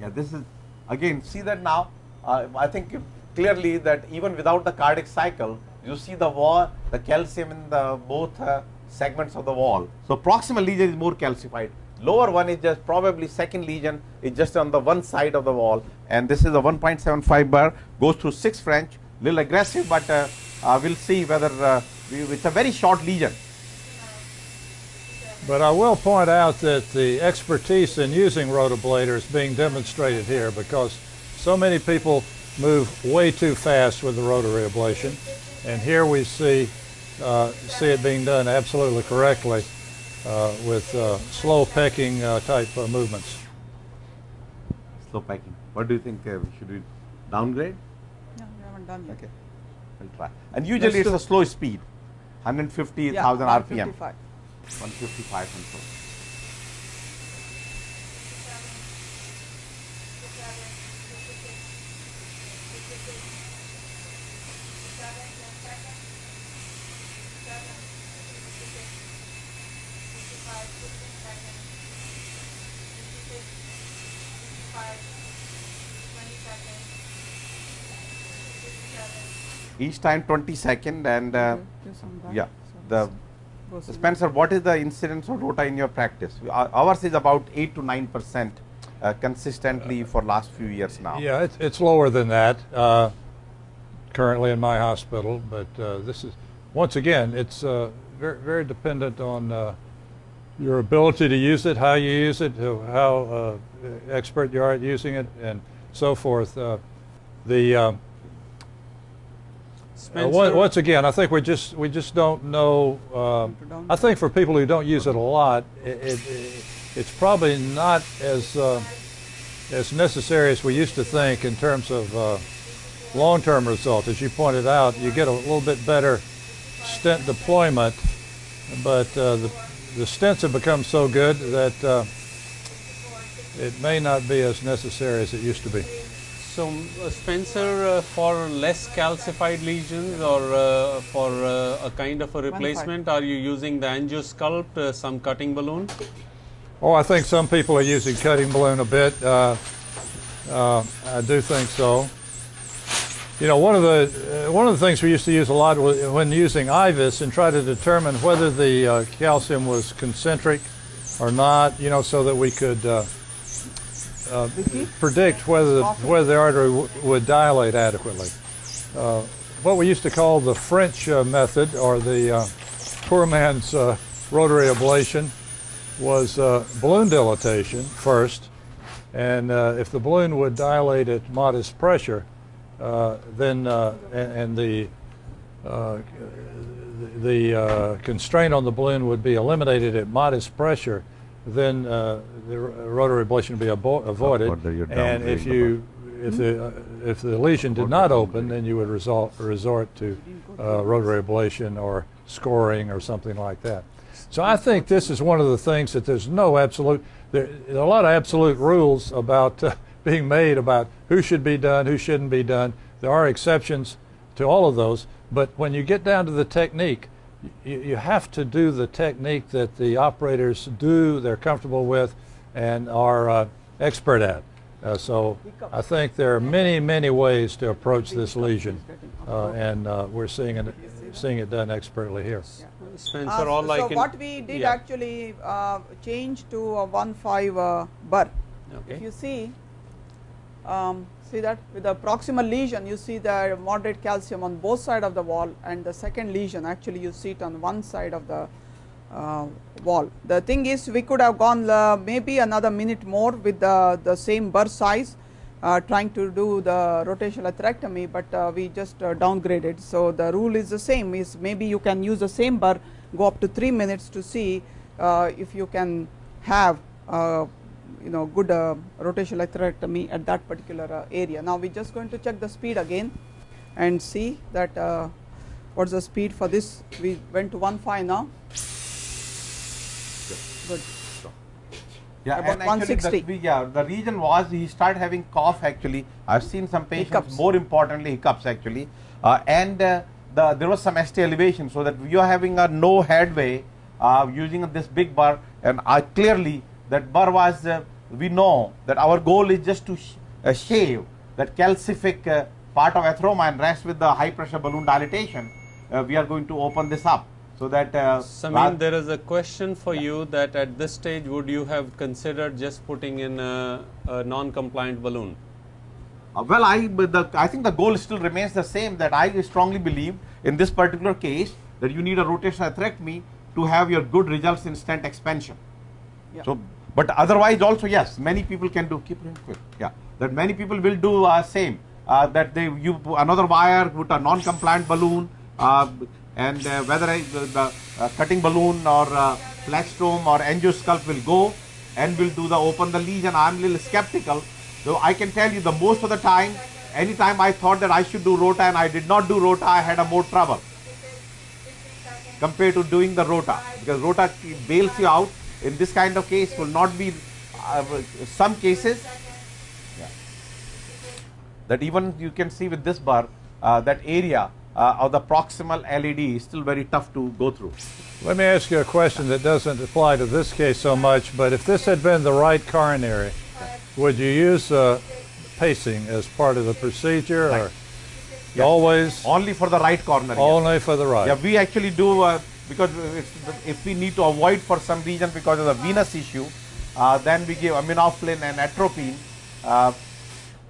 Yeah, this is again see that now. Uh, I think clearly that even without the cardiac cycle, you see the wall, the calcium in the both uh, segments of the wall. So proximal lesion is more calcified. Lower one is just probably second lesion is just on the one side of the wall and this is a 1.75 burr goes through 6 French, little aggressive but uh, uh, we'll see whether uh, we, it's a very short lesion. But I will point out that the expertise in using rotablator is being demonstrated here because so many people move way too fast with the rotary ablation. And here we see uh, see it being done absolutely correctly with uh, slow pecking uh, type movements. slow pecking. What do you think? Uh, should we downgrade? Yeah, we haven't done yet. Okay, we'll try. And usually it's a slow speed, 150,000 Yeah, RPM. 155. 155 and so. Each time 20 second and uh, Do some yeah, the goes So in. Spencer, what is the incidence of rota in your practice? Our- Ours is about 8 to 9 percent uh, consistently for last few years now. Yeah, it's, it's lower than that uh, currently in my hospital, but uh, this is, once again, it's uh, very, very dependent on uh, your ability to use it, how you use it, how- how uh, expert you are at using it, and so forth. Uh, the uh, once again, I think we just we just don't know. Um, I think for people who don't use it a lot, it, it, it- it's probably not as uh, as necessary as we used to think in terms of uh, long-term results. As you pointed out, you get a little bit better stent deployment, but uh, the the stents have become so good that uh, it may not be as necessary as it used to be. So, uh, Spencer, uh, for less calcified lesions or uh, for uh, a kind of a replacement, are you using the angiosculpt, uh, some cutting balloon? Oh, I think some people are using cutting balloon a bit. Uh, uh, I do think so. You know, one of the uh, one of the things we used to use a lot was when using IVUS and try to determine whether the uh, calcium was concentric or not. You know, so that we could uh, predict whether the, whether the artery would dilate adequately. Uh, what we used to call the French uh, method, or the uh, poor man's uh, rotary ablation, was balloon dilatation first, and if the balloon would dilate at modest pressure, then and, and the the constraint on the balloon would be eliminated at modest pressure, then uh, the ro- rotary ablation would be abo- avoided. And if you if the uh, if the lesion did not open, then you would result, resort to uh, rotary ablation or scoring or something like that. So I think this is one of the things that there's no absolute. There, there are a lot of absolute rules about uh, being made about who should be done, who shouldn't be done. There are exceptions to all of those, but when you get down to the technique, you, you have to do the technique that the operators do, they're comfortable with, and are uh, expert at. Uh, so I think there are many, many ways to approach this lesion, uh, and uh, we're seeing it, seeing it done expertly here. Spencer, Uh, all I so can. what we did yeah. actually uh, change to a 1.5 uh, burr. If Okay. you see, um, see that with the proximal lesion, you see the moderate calcium on both side of the wall, and the second lesion actually you see it on one side of the uh, wall. The thing is, we could have gone uh, maybe another minute more with the the same burr size, uh, trying to do the rotational atherectomy, but uh, we just uh, downgraded. So the rule is the same: is maybe you can use the same burr, go up to three minutes to see uh, if you can have. Uh, you know good uh, rotational atherectomy at that particular uh, area. Now we are just going to check the speed again and see that uh, what's the speed for this. We went to 1.5 now. Good. Yeah, About and actually 160. The, yeah, the reason was he started having cough actually. I've seen some patients, Hiccups. more importantly hiccups actually. Uh, and uh, the, there was some ST elevation so that you are having a no headway uh, using this big burr and I clearly that burr was, uh, we know that our goal is just to sh- uh, shave that calcific uh, part of atheroma and rest with the high pressure balloon dilatation. Uh, we are going to open this up so that uh, Samin, there is a question for you that at this stage, would you have considered just putting in a, a non-compliant balloon? Uh, well, I but the, I think the goal still remains the same. That I strongly believe in this particular case that you need a rotational atherectomy to have your good results in stent expansion. Yeah. So, but otherwise also yes, many people can do. Keep it quick. Yeah, that many people will do uh, same. Uh, that they you another wire with a non-compliant balloon, uh, and uh, whether the, uh, cutting balloon or uh, or angiosculpt will go and will do the open the lesion. I'm a little skeptical So I can tell you the most of the time, anytime I thought that I should do rota and I did not do rota, I had a more trouble compared to doing the rota because rota bails you out. In this kind of case, will not be uh, some cases yeah, that even you can see with this burr uh, that area uh, of the proximal LAD is still very tough to go through. Let me ask you a question that doesn't apply to this case so much, but if this had been the right coronary, would you use uh, pacing as part of the procedure or Yes. always Only for the right corner. yes. only for the right? Yeah, we actually do uh, because it's, if we need to avoid for some reason because of the venous issue, uh, then we give aminophylline and atropine. Uh,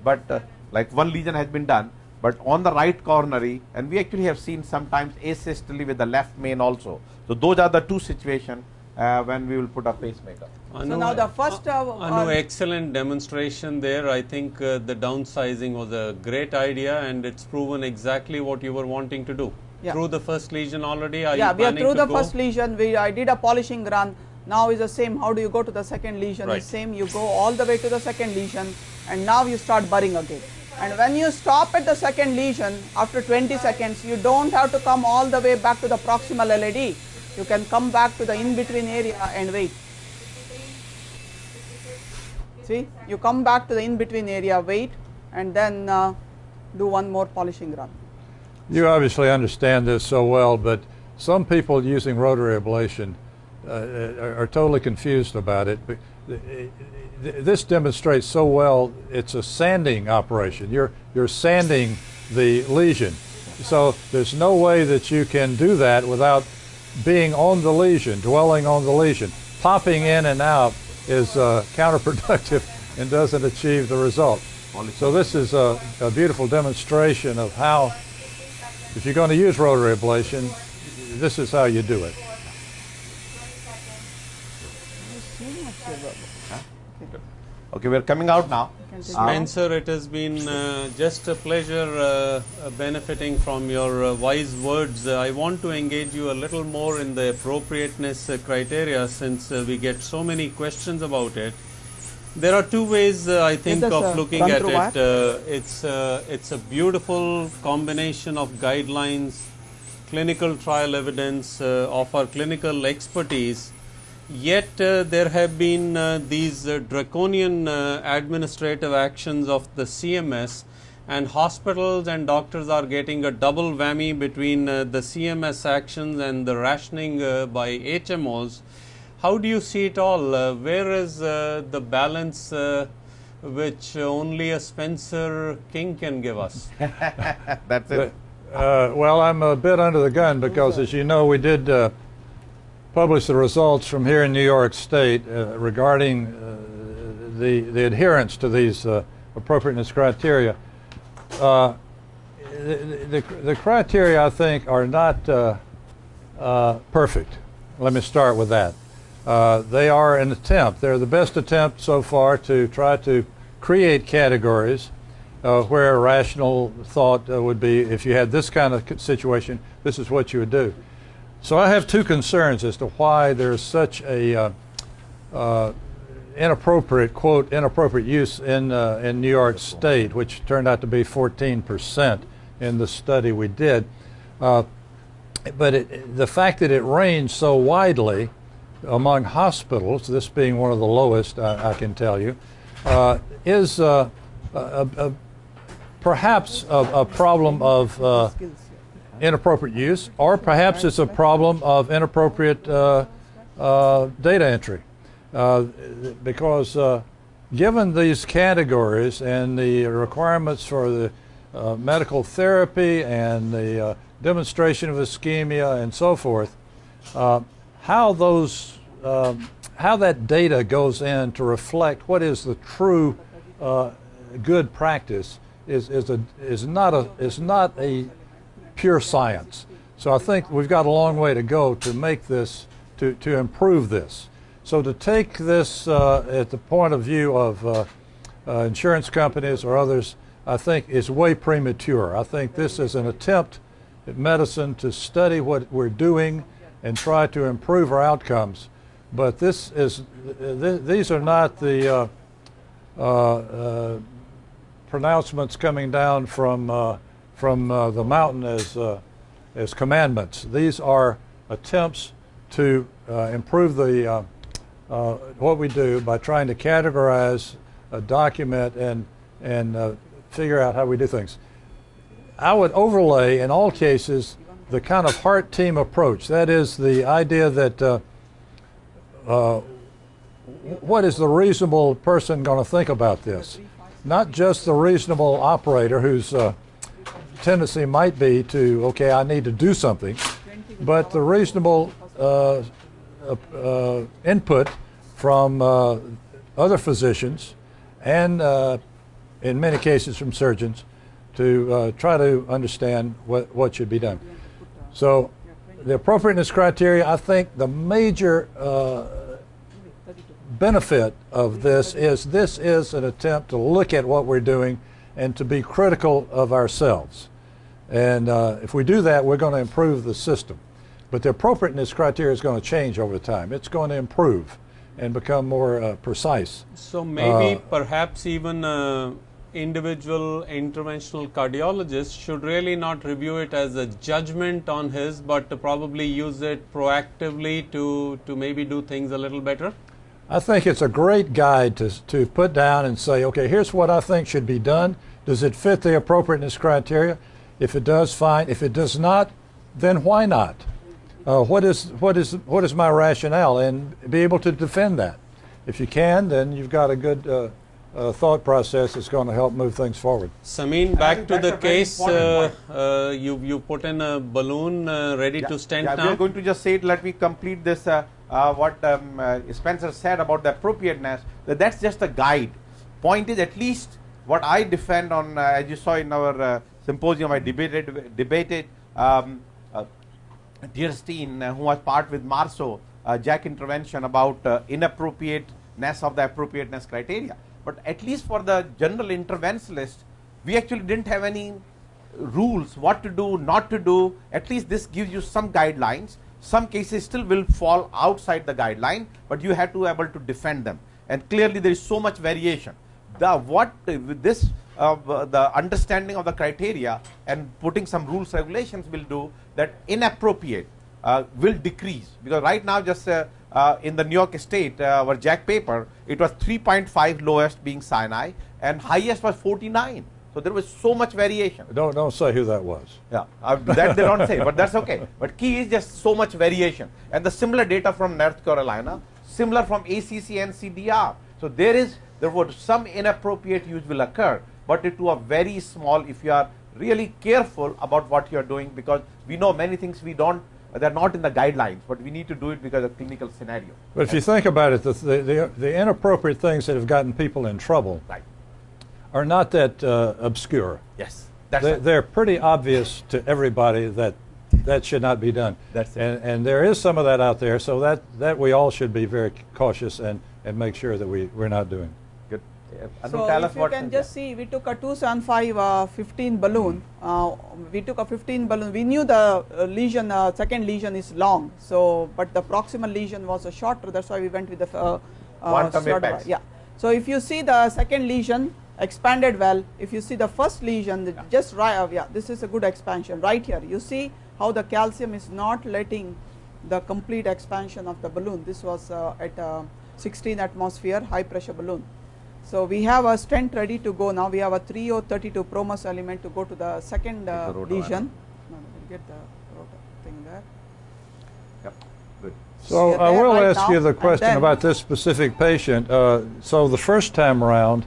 but uh, like one lesion has been done, but on the right coronary, and we actually have seen sometimes asystole with the left main also. So those are the two situations uh, when we will put a pacemaker. So now the first, uh, Anu, uh, excellent demonstration there. I think uh, the downsizing was a great idea and it's proven exactly what you were wanting to do. Yeah. Through the first lesion already, are yeah, we are through the go? first lesion. We I did a polishing run. Now is the same. How do you go to the second lesion? Right. Is same. You go all the way to the second lesion, and now you start burring again. And when you stop at the second lesion after 20 seconds, you don't have to come all the way back to the proximal LAD. You can come back to the in-between area and wait. See, you come back to the in-between area, wait, and then uh, do one more polishing run. You obviously understand this so well, but some people using rotary ablation uh, are, are totally confused about it. But th- This demonstrates so well it's a sanding operation. You're, you're sanding the lesion. So there's no way that you can do that without being on the lesion, dwelling on the lesion. Popping in and out is uh, counterproductive and doesn't achieve the result. So this is a, a beautiful demonstration of how if you're going to use rotary ablation, this is how you do it. Okay, we are coming out now. Spencer, it has been uh, just a pleasure uh, uh, benefiting from your uh, wise words. Uh, I want to engage you a little more in the appropriateness uh, criteria since uh, we get so many questions about it. There are two ways uh, I think of looking at it. Uh, it's uh, it's a beautiful combination of guidelines, clinical trial evidence, uh, of our clinical expertise. Yet uh, there have been uh, these uh, draconian uh, administrative actions of the CMS, and hospitals and doctors are getting a double whammy between uh, the CMS actions and the rationing uh, by HMOs. How do you see it all? Uh, where is uh, the balance uh, which only a Spencer King can give us? That's it. Uh, well, I'm a bit under the gun because, as you know, we did uh, publish the results from here in New York State uh, regarding uh, the the adherence to these uh, appropriateness criteria. Uh, the, the, the criteria, I think, are not uh, uh, perfect. Let me start with that. Uh, they are an attempt. They're the best attempt so far to try to create categories uh, where rational thought uh, would be if you had this kind of situation, this is what you would do. So I have two concerns as to why there's such a uh, uh, inappropriate quote inappropriate use in in New York State, which turned out to be 14 percent in the study we did. But it, the fact that it ranged so widely among hospitals, this being one of the lowest, I, I can tell you, uh, is uh, a, a, perhaps a, problem of uh, inappropriate use, or perhaps it's a problem of inappropriate uh, data entry. Because given these categories and the requirements for the uh, medical therapy and the uh, demonstration of ischemia and so forth, uh, how those um, how that data goes in to reflect what is the true uh, good practice is, is, a, is, not a, is not a pure science. So I think we've got a long way to go to make this, to, to improve this. So to take this uh, at the point of view of uh, uh, insurance companies or others, I think is way premature. I think this is an attempt at medicine to study what we're doing and try to improve our outcomes. But this is, th- these are not the uh, uh, uh, pronouncements coming down from from the mountain as as commandments. These are attempts to improve the uh, uh, what we do by trying to categorize, uh, document, and and uh, figure out how we do things. I would overlay in all cases the kind of heart team approach. That is the idea that uh, uh, what is the reasonable person going to think about this? Not just the reasonable operator whose uh, tendency might be to, okay, I need to do something, but the reasonable uh, uh, input from uh, other physicians and, in many cases, from surgeons to try to understand what, what should be done. So, the appropriateness criteria, I think the major uh, benefit of this is this is an attempt to look at what we're doing and to be critical of ourselves. And uh, if we do that, we're going to improve the system. But the appropriateness criteria is going to change over time. It's going to improve and become more uh, precise. So maybe Uh, perhaps even uh, individual interventional cardiologist should really not review it as a judgment on his, but to probably use it proactively to to maybe do things a little better. I think it's a great guide to, to put down and say, okay, here's what I think should be done. Does it fit the appropriateness criteria? If it does, fine. If it does not, then why not? Uh, what is what is what is my rationale, and be able to defend that. If you can, then you've got a good uh, uh, thought process is going to help move things forward. Samin, back to the case. Uh, uh, you you put in a balloon uh, ready to stand yeah, now. We're going to just say it. Let me complete this. Uh, uh, what um, uh, Spencer said about the appropriateness. That that's just a guide. Point is, at least what I defend on, uh, as you saw in our uh, symposium, I debated debated. Um, uh, Dearstein, uh, who was part with Marso, uh, JACC intervention about uh, inappropriateness of the appropriateness criteria. But at least for the general interventionalist, we actually didn't have any rules what to do, not to do. At least this gives you some guidelines. Some cases still will fall outside the guideline, but you have to be able to defend them. And clearly, there is so much variation. The what with this uh, the understanding of the criteria and putting some rules regulations will do that inappropriate uh, will decrease because right now just uh, uh, in the New York State uh, our JACC paper it was 3.5 lowest being Sinai and highest was 49 so there was so much variation Don't don't say who that was. yeah, uh, that they don't say, but that's okay. But key is just so much variation, and the similar data from North Carolina, similar from ACC NCDR. So there is therefore some inappropriate use will occur, but it to a very small if you are really careful about what you are doing because we know many things we don't they're not in the guidelines, but we need to do it because of clinical scenario. But if you think about it, the, the, the, the inappropriate things that have gotten people in trouble Right. are not that uh, obscure. Yes. That's They, right. they're pretty obvious to everybody that that should not be done. That's it. And, and there is some of that out there, so that, that we all should be very cautious and, and make sure that we, we're not doing. Uh, Anu, So tell if us you what can just see, we took a 275 uh, 15 balloon. Uh, we took a 15 balloon. We knew the uh, lesion, uh, second lesion is long. So, but the proximal lesion was a shorter. That's why we went with the uh, uh, apex. Yeah. So if you see the second lesion expanded well, if you see the first lesion, the just right, uh, yeah, this is a good expansion right here. You see how the calcium is not letting the complete expansion of the balloon. This was uh, at uh, 16 atmosphere high pressure balloon. So we have a stent ready to go now. We have a 3032 Promus element to go to the second uh, the lesion. No, no, we'll get the rotor thing there. Yep. Good. So You're I will right ask now, you the question about this specific patient. Uh, so the first time around,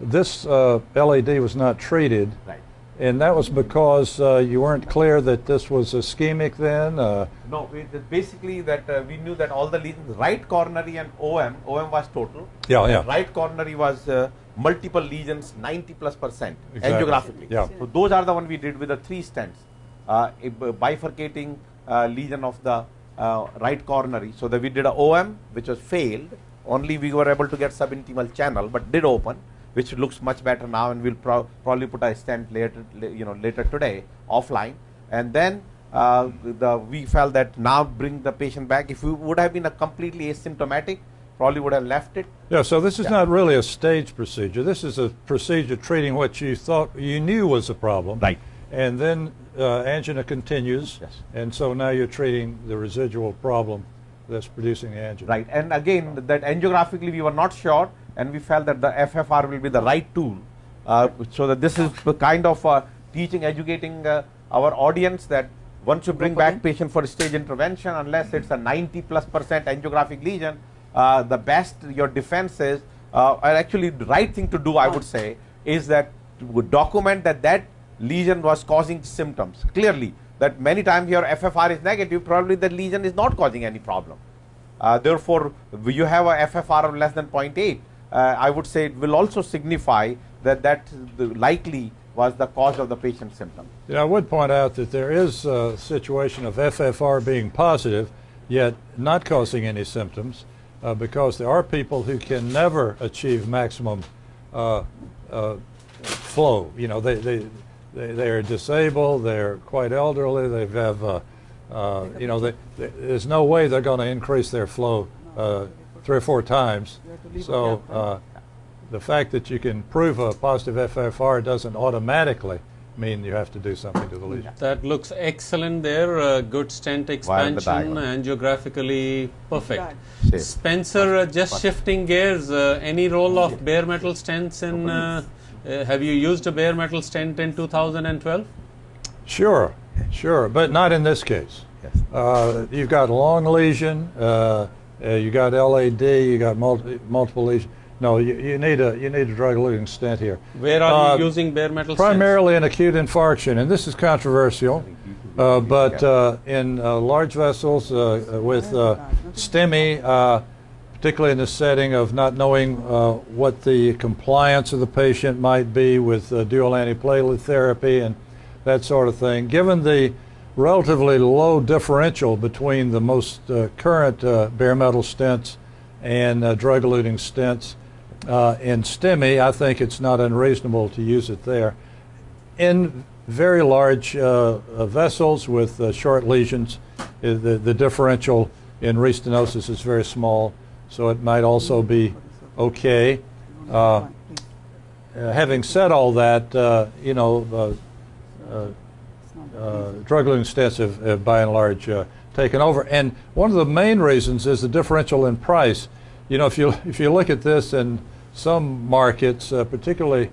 this uh, LAD was not treated, Right. And that was because uh, you weren't clear that this was ischemic then. Uh, No, it basically that uh, we knew that all the lesions, right coronary and OM, OM was total. Yeah, yeah. Right coronary was uh, multiple lesions, 90 plus percent Exactly. angiographically. Yeah. So those are the one we did with the three stents, uh, bifurcating uh, lesion of the uh, right coronary. So that we did a OM, which was failed. Only we were able to get subintimal channel, but did open, which looks much better now, and we'll pro- probably put a stent later, you know, later today offline, and then uh, the we felt that now bring the patient back. If we would have been a completely asymptomatic, probably would have left it. Yeah, so this is Yeah. not really a staged procedure. This is a procedure treating what you thought you knew was a problem. Right. And then uh, angina continues. Yes. And so now you're treating the residual problem that's producing the angina. Right, and again, that angiographically we were not sure, and we felt that the FFR will be the right tool. Uh, so that this is the kind of uh, teaching, educating uh, our audience that once you bring back patient for stage intervention, unless it's a 90 plus percent angiographic lesion, uh, the best your defense is, uh, or actually the right thing to do, I would say, is that to document that that lesion was causing symptoms clearly. That many times your FFR is negative, probably the lesion is not causing any problem. Uh, therefore, you have a FFR of less than 0.8. Uh, I would say it will also signify that that the likely was the cause of the patient's symptom. Yeah, I would point out that there is a situation of FFR being positive, yet not causing any symptoms, uh, because there are people who can never achieve maximum uh, uh, flow. You know, they, they, they, they are disabled, they're quite elderly, they have, uh, uh, you know, they, they, there's no way they're going to increase their flow uh, three or four times. So uh, the fact that you can prove a positive FFR doesn't automatically mean you have to do something to the lesion. That looks excellent there. Uh, good stent expansion, diagonal. angiographically perfect. Spencer, uh, just shifting gears, uh, any role of bare metal stents in? Uh, uh, have you used a bare metal stent in 2012? Sure, sure, but not in this case. Yes. Uh, you've got a long lesion, uh, you got LAD, you got multi, multiple lesions. No, you, you need a you need a drug-eluting stent here. Where are Uh, you using bare metal stents? Primarily in acute infarction, and this is controversial, uh, but uh, in uh, large vessels uh, with uh, STEMI, uh, particularly in the setting of not knowing uh, what the compliance of the patient might be with uh, dual antiplatelet therapy and that sort of thing, given the relatively low differential between the most uh, current uh, bare metal stents and uh, drug-eluting stents, uh, in STEMI, I think it's not unreasonable to use it there. In very large uh, uh, vessels with short lesions, the, the differential in restenosis is very small, so it might also be okay. Having said all that, you know, uh, uh, uh, drug-eluting stents have, have by and large uh, taken over. And one of the main reasons is the differential in price. You know, if you if you look at this in some markets, uh, particularly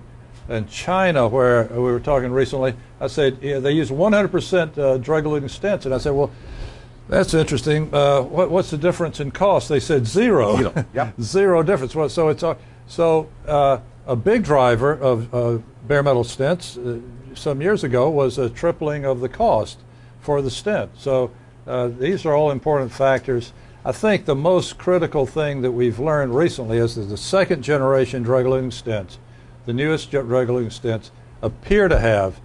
in China, where we were talking recently, I said yeah, they use 100% uh, drug-eluting stents, and I said, well. That's interesting. Uh, what, what's the difference in cost? They said zero. Zero, yep. Zero difference. Well, so it's a, so uh, a big driver of uh, bare metal stents uh, some years ago was a tripling of the cost for the stent. So uh, these are all important factors. I think the most critical thing that we've learned recently is that the second generation drug-eluting stents, the newest drug-eluting stents, appear to have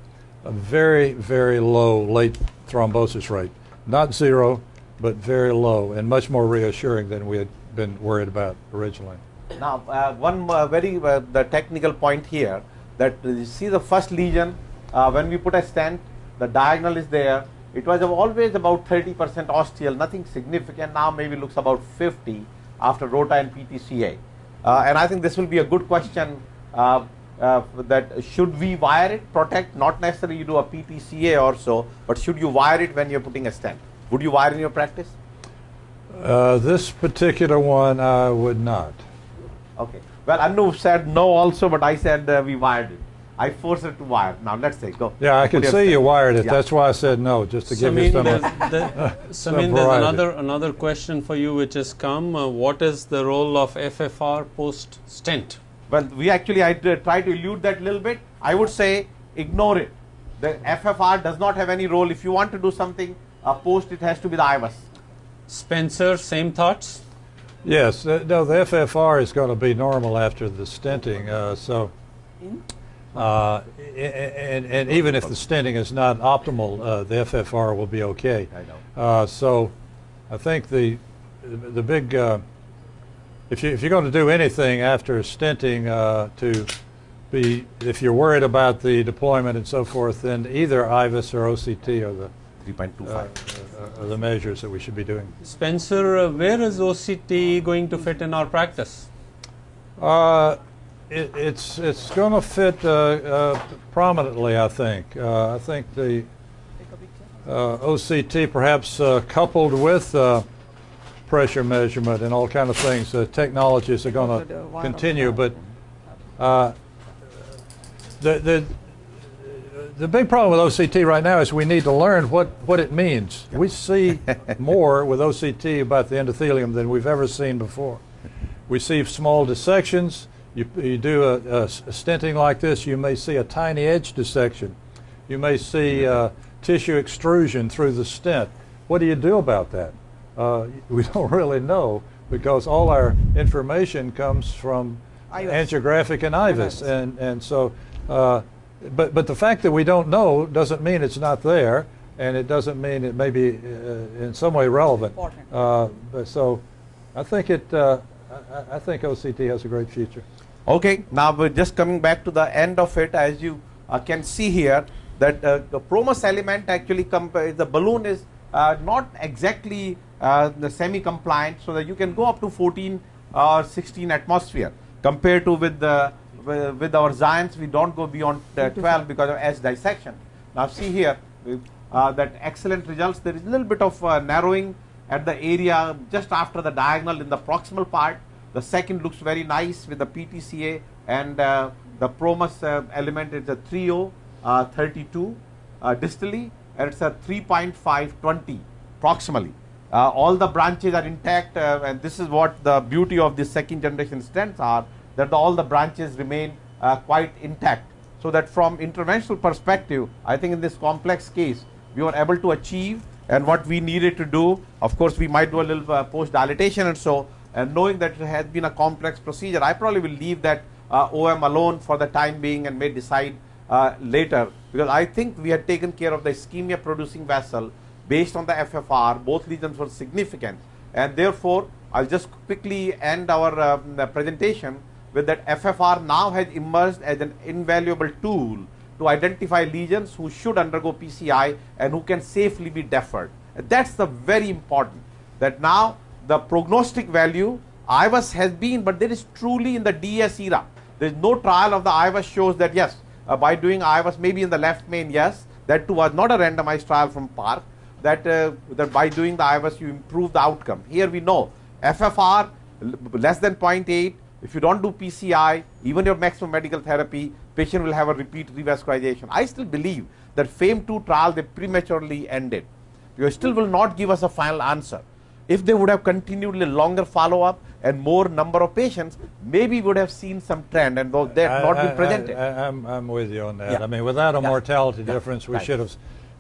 a very, very low late thrombosis rate. Not zero, but very low and much more reassuring than we had been worried about originally. Now, uh, one uh, very uh, the technical point here that uh, you see the first lesion uh, when we put a stent, the diagonal is there. It was always about 30% ostial, nothing significant. Now maybe looks about 50 after ROTA and PTCA. Uh, and I think this will be a good question uh, uh, that should we wire it, protect, not necessarily you do a PTCA or so, but should you wire it when you're putting a stent? Would you wire in your practice? Uh, this particular one, I would not. Okay. Well, Anu said no also, but I said uh, we wired it. I forced it to wire. Now let's say go. Yeah, I can could see you wired it. Yeah. That's why I said no, just to give you Samin, some. there's, there, some Samin, there's another another question for you which has come. Uh, what is the role of FFR post stent? Well, we actually I uh, try to elude that a little bit. I would say ignore it. The FFR does not have any role. If you want to do something uh, post, it has to be the IVUS. Spencer, same thoughts. Yes, uh, no, the FFR is going to be normal after the stenting, uh, so. Uh, a- a- and, and even if the stenting is not optimal, uh, the FFR will be okay. I know. Uh, so I think the, the big, uh, if, you, if you're going to do anything after stenting uh, to be, if you're worried about the deployment and so forth, then either IVUS or OCT are the 3.25. uh, are the measures that we should be doing. Spencer, uh, where is OCT going to fit in our practice? It, it's it's going to fit uh, uh, prominently, I think. Uh, I think the uh, OCT, perhaps uh, coupled with uh, pressure measurement and all kind of things, the technologies are going to continue. But uh, the the the big problem with OCT right now is we need to learn what, what it means. We see more with OCT about the endothelium than we've ever seen before. We see small dissections. You, you do a stenting like this, you may see a tiny edge dissection. You may see uh, tissue extrusion through the stent. What do you do about that? Uh, we don't really know because all our information comes from IVUS. angiographic and IVUS. And, and so, uh, but, but the fact that we don't know doesn't mean it's not there, and it doesn't mean it may be uh, in some way relevant. Uh, but so, I think it. Uh, I, I- I think OCT has a great future. Okay, now we're just coming back to the end of it. As you uh, can see here, that uh, the Promus element actually comp- the balloon is uh, not exactly uh, the semi-compliant, so that you can go up to 14 or 16 atmosphere compared to with the with our Xience, we don't go beyond uh, 12 because of S dissection. Now see here uh, that excellent results. There is a little bit of uh, narrowing at the area just after the diagonal in the proximal part. The second looks very nice with the PTCA and uh, the Promus uh, element is a 30 uh, 32 uh, distally and it's a 3.520 proximally. Uh, all the branches are intact and this is what the beauty of the second generation stents are that the, all the branches remain quite intact. So that from interventional perspective, I think in this complex case, we were able to achieve and what we needed to do, of course, we might do a little uh, post dilatation and so, and knowing that it has been a complex procedure, I probably will leave that uh, OM alone for the time being and may decide uh, later because I think we had taken care of the ischemia producing vessel based on the FFR. Both lesions were significant, and therefore, I'll just quickly end our um, presentation with that FFR now has emerged as an invaluable tool to identify lesions who should undergo PCI and who can safely be deferred. That's the very important that now the prognostic value IVUS has been, but there is truly in the DS era. There is no trial of the IVUS shows that yes, uh, by doing IVUS maybe in the left main, yes, that too was not a randomized trial from Park, that, uh, that by doing the IVUS you improve the outcome. Here we know FFR less than 0.8, if you don't do PCI, even your maximum medical therapy, patient will have a repeat revascularization. I still believe that FAME2 trial they prematurely ended. You still will not give us a final answer. If they would have continued a longer follow-up and more number of patients, maybe would have seen some trend and though have not I- been presented. I, I, I'm, I'm with you on that. Yeah. I mean, without a Yeah. mortality Yeah. difference, we Right. should have.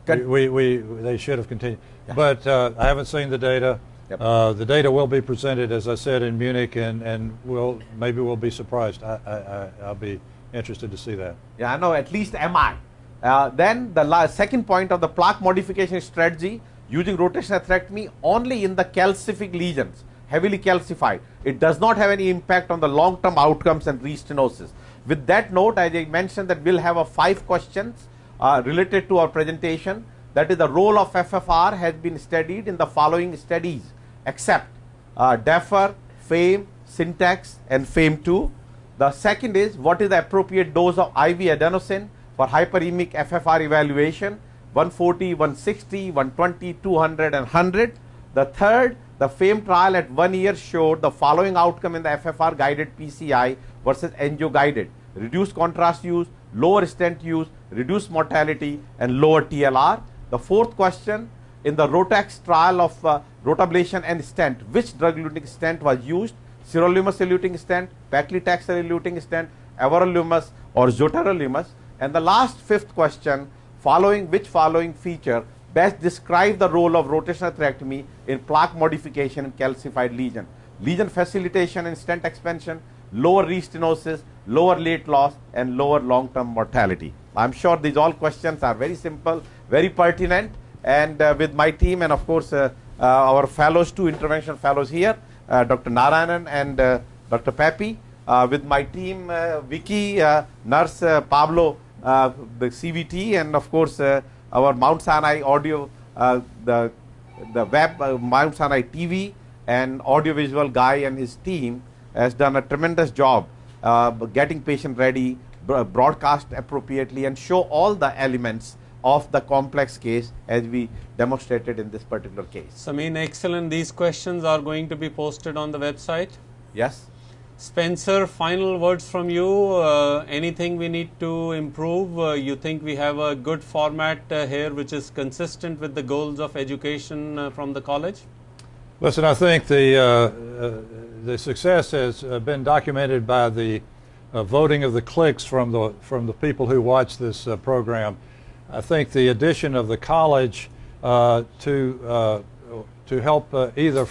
We, we, we they should have continued. But uh, I haven't seen the data. Yep. Uh, the data will be presented, as I said, in Munich, and, and we'll maybe we'll be surprised. I, I, I, I'll be interested to see that. Yeah, I know, at least MI. Uh, then the la- second point of the plaque modification strategy using rotational atherectomy only in the calcific lesions, heavily calcified. It does not have any impact on the long-term outcomes and restenosis. With that note, as I mentioned that we'll have a five questions uh, related to our presentation. That is the role of FFR has been studied in the following studies except uh, FAME, Syntax and FAME2. The second is what is the appropriate dose of IV adenosine for hyperemic FFR evaluation 140, 160, 120, 200 and 100. The third, the FAME trial at one year showed the following outcome in the FFR guided PCI versus angio guided. Reduced contrast use, lower stent use, reduced mortality and lower TLR. The fourth question, in the ROTAXUS trial of uh, rotablation and stent, which drug-eluting stent was used? Sirolimus eluting stent, paclitaxel eluting stent, everolimus or zotarolimus? And the last fifth question, following which following feature best describe the role of rotational atherectomy in plaque modification in calcified lesion? Lesion facilitation and stent expansion, lower restenosis, lower late loss, and lower long-term mortality. I'm sure these all questions are very simple, very pertinent, and uh, with my team and of course uh, uh, our fellows, two intervention fellows here, uh, Dr. Narayanan and uh, Dr. Papi, uh, with my team, Vicky, nurse Pablo, the CVT, and of course uh, our Mount Sinai audio uh, the the web uh, Mount Sinai TV and audiovisual guy and his team has done a tremendous job uh, getting patient ready, broadcast appropriately, and show all the elements of the complex case as we demonstrated in this particular case. Samin, excellent. These questions are going to be posted on the website. Yes. Spencer, final words from you. Uh, anything we need to improve? Uh, you think we have a good format uh, here which is consistent with the goals of education uh, from the college? Listen, I think the, uh, uh, the success has been documented by the voting of the clicks from the, from the people who watch this program. I think the addition of the college to, to help either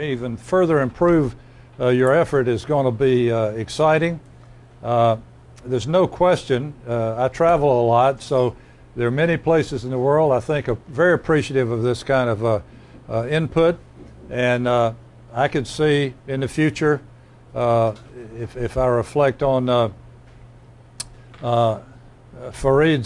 even further improve Uh, your effort is going to be uh, exciting. Uh, there's no question. Uh, I travel a lot, so there are many places in the world I think are very appreciative of this kind of uh, input, and I could see in the future, if, if I reflect on Fareed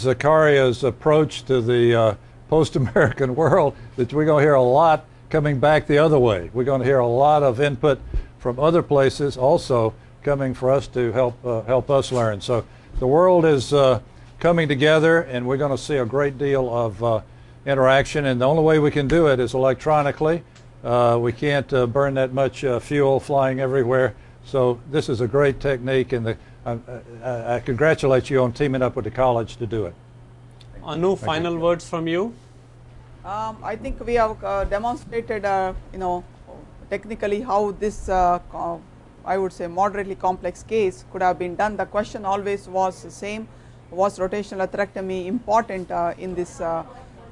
Zakaria's approach to the uh, post-American world that we're going to hear a lot coming back the other way. We're going to hear a lot of input from other places also coming for us to help uh, help us learn. So the world is uh, coming together, and we're going to see a great deal of uh, interaction. And the only way we can do it is electronically. Uh, we can't uh, burn that much uh, fuel flying everywhere. So this is a great technique, and the, I, I, congratulate you on teaming up with the college to do it. Anu, final words from you. Um, I think we have demonstrated, you know, technically how this uh, I would say moderately complex case could have been done. The question always was the same, was rotational atherectomy important uh, in this uh,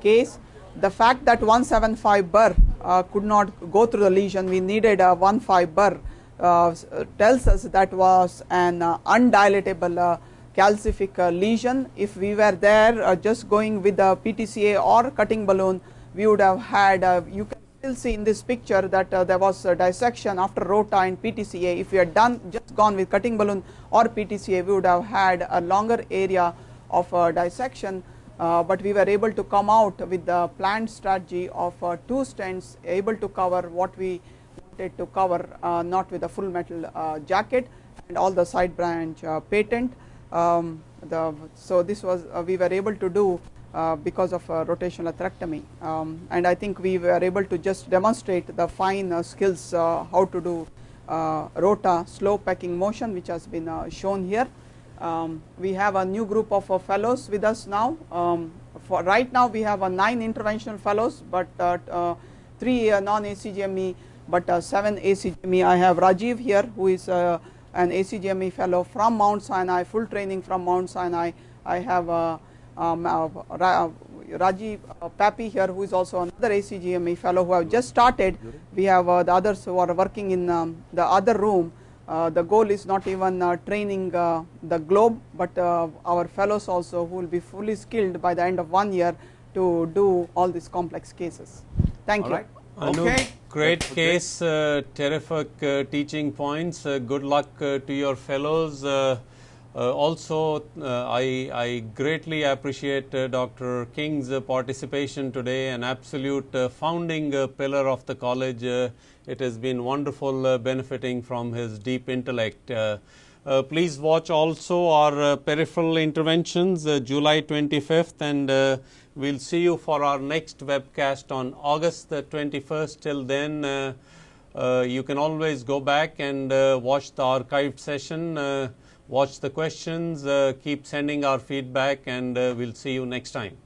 case? The fact that 175 burr uh, could not go through the lesion, we needed a 15 burr uh, tells us that was an uh, undilatable calcific lesion. If we were there just going with the PTCA or cutting balloon, we would have had, you can still see in this picture that uh, there was a dissection after ROTA and PTCA. If we had done just gone with cutting balloon or PTCA, we would have had a longer area of uh, dissection. Uh, but we were able to come out with the planned strategy of uh, two stents able to cover what we wanted to cover, uh, not with a full metal uh, jacket and all the side branch patent. Um, the, so this was we were able to do uh, because of uh, rotational atherectomy. Um, and I think we were able to just demonstrate the fine uh, skills uh, how to do uh, rota slow packing motion which has been shown here. Um, we have a new group of fellows with us now. Um, for right now we have a nine interventional fellows but three non-ACGME but seven ACGME. I have Rajiv here who is an ACGME fellow from Mount Sinai, full training from Mount Sinai. I have um, uh, uh, Rajiv uh, Papi here who is also another ACGME fellow who have just started. We have uh, the others who are working in um, the other room. Uh, the goal is not even uh, training the globe but our fellows also who will be fully skilled by the end of one year to do all these complex cases. Thank all you. Right. Okay. Great case, terrific teaching points. good luck to your fellows. Uh, also, uh, I, I, greatly appreciate uh, Dr. King's participation today, an absolute founding pillar of the college. it has been wonderful benefiting from his deep intellect. Uh, please watch also our uh, peripheral interventions uh, July 25th and we'll see you for our next webcast on August the 21st. Till then, you can always go back and watch the archived session watch the questions, uh, keep sending our feedback, and uh, we'll see you next time.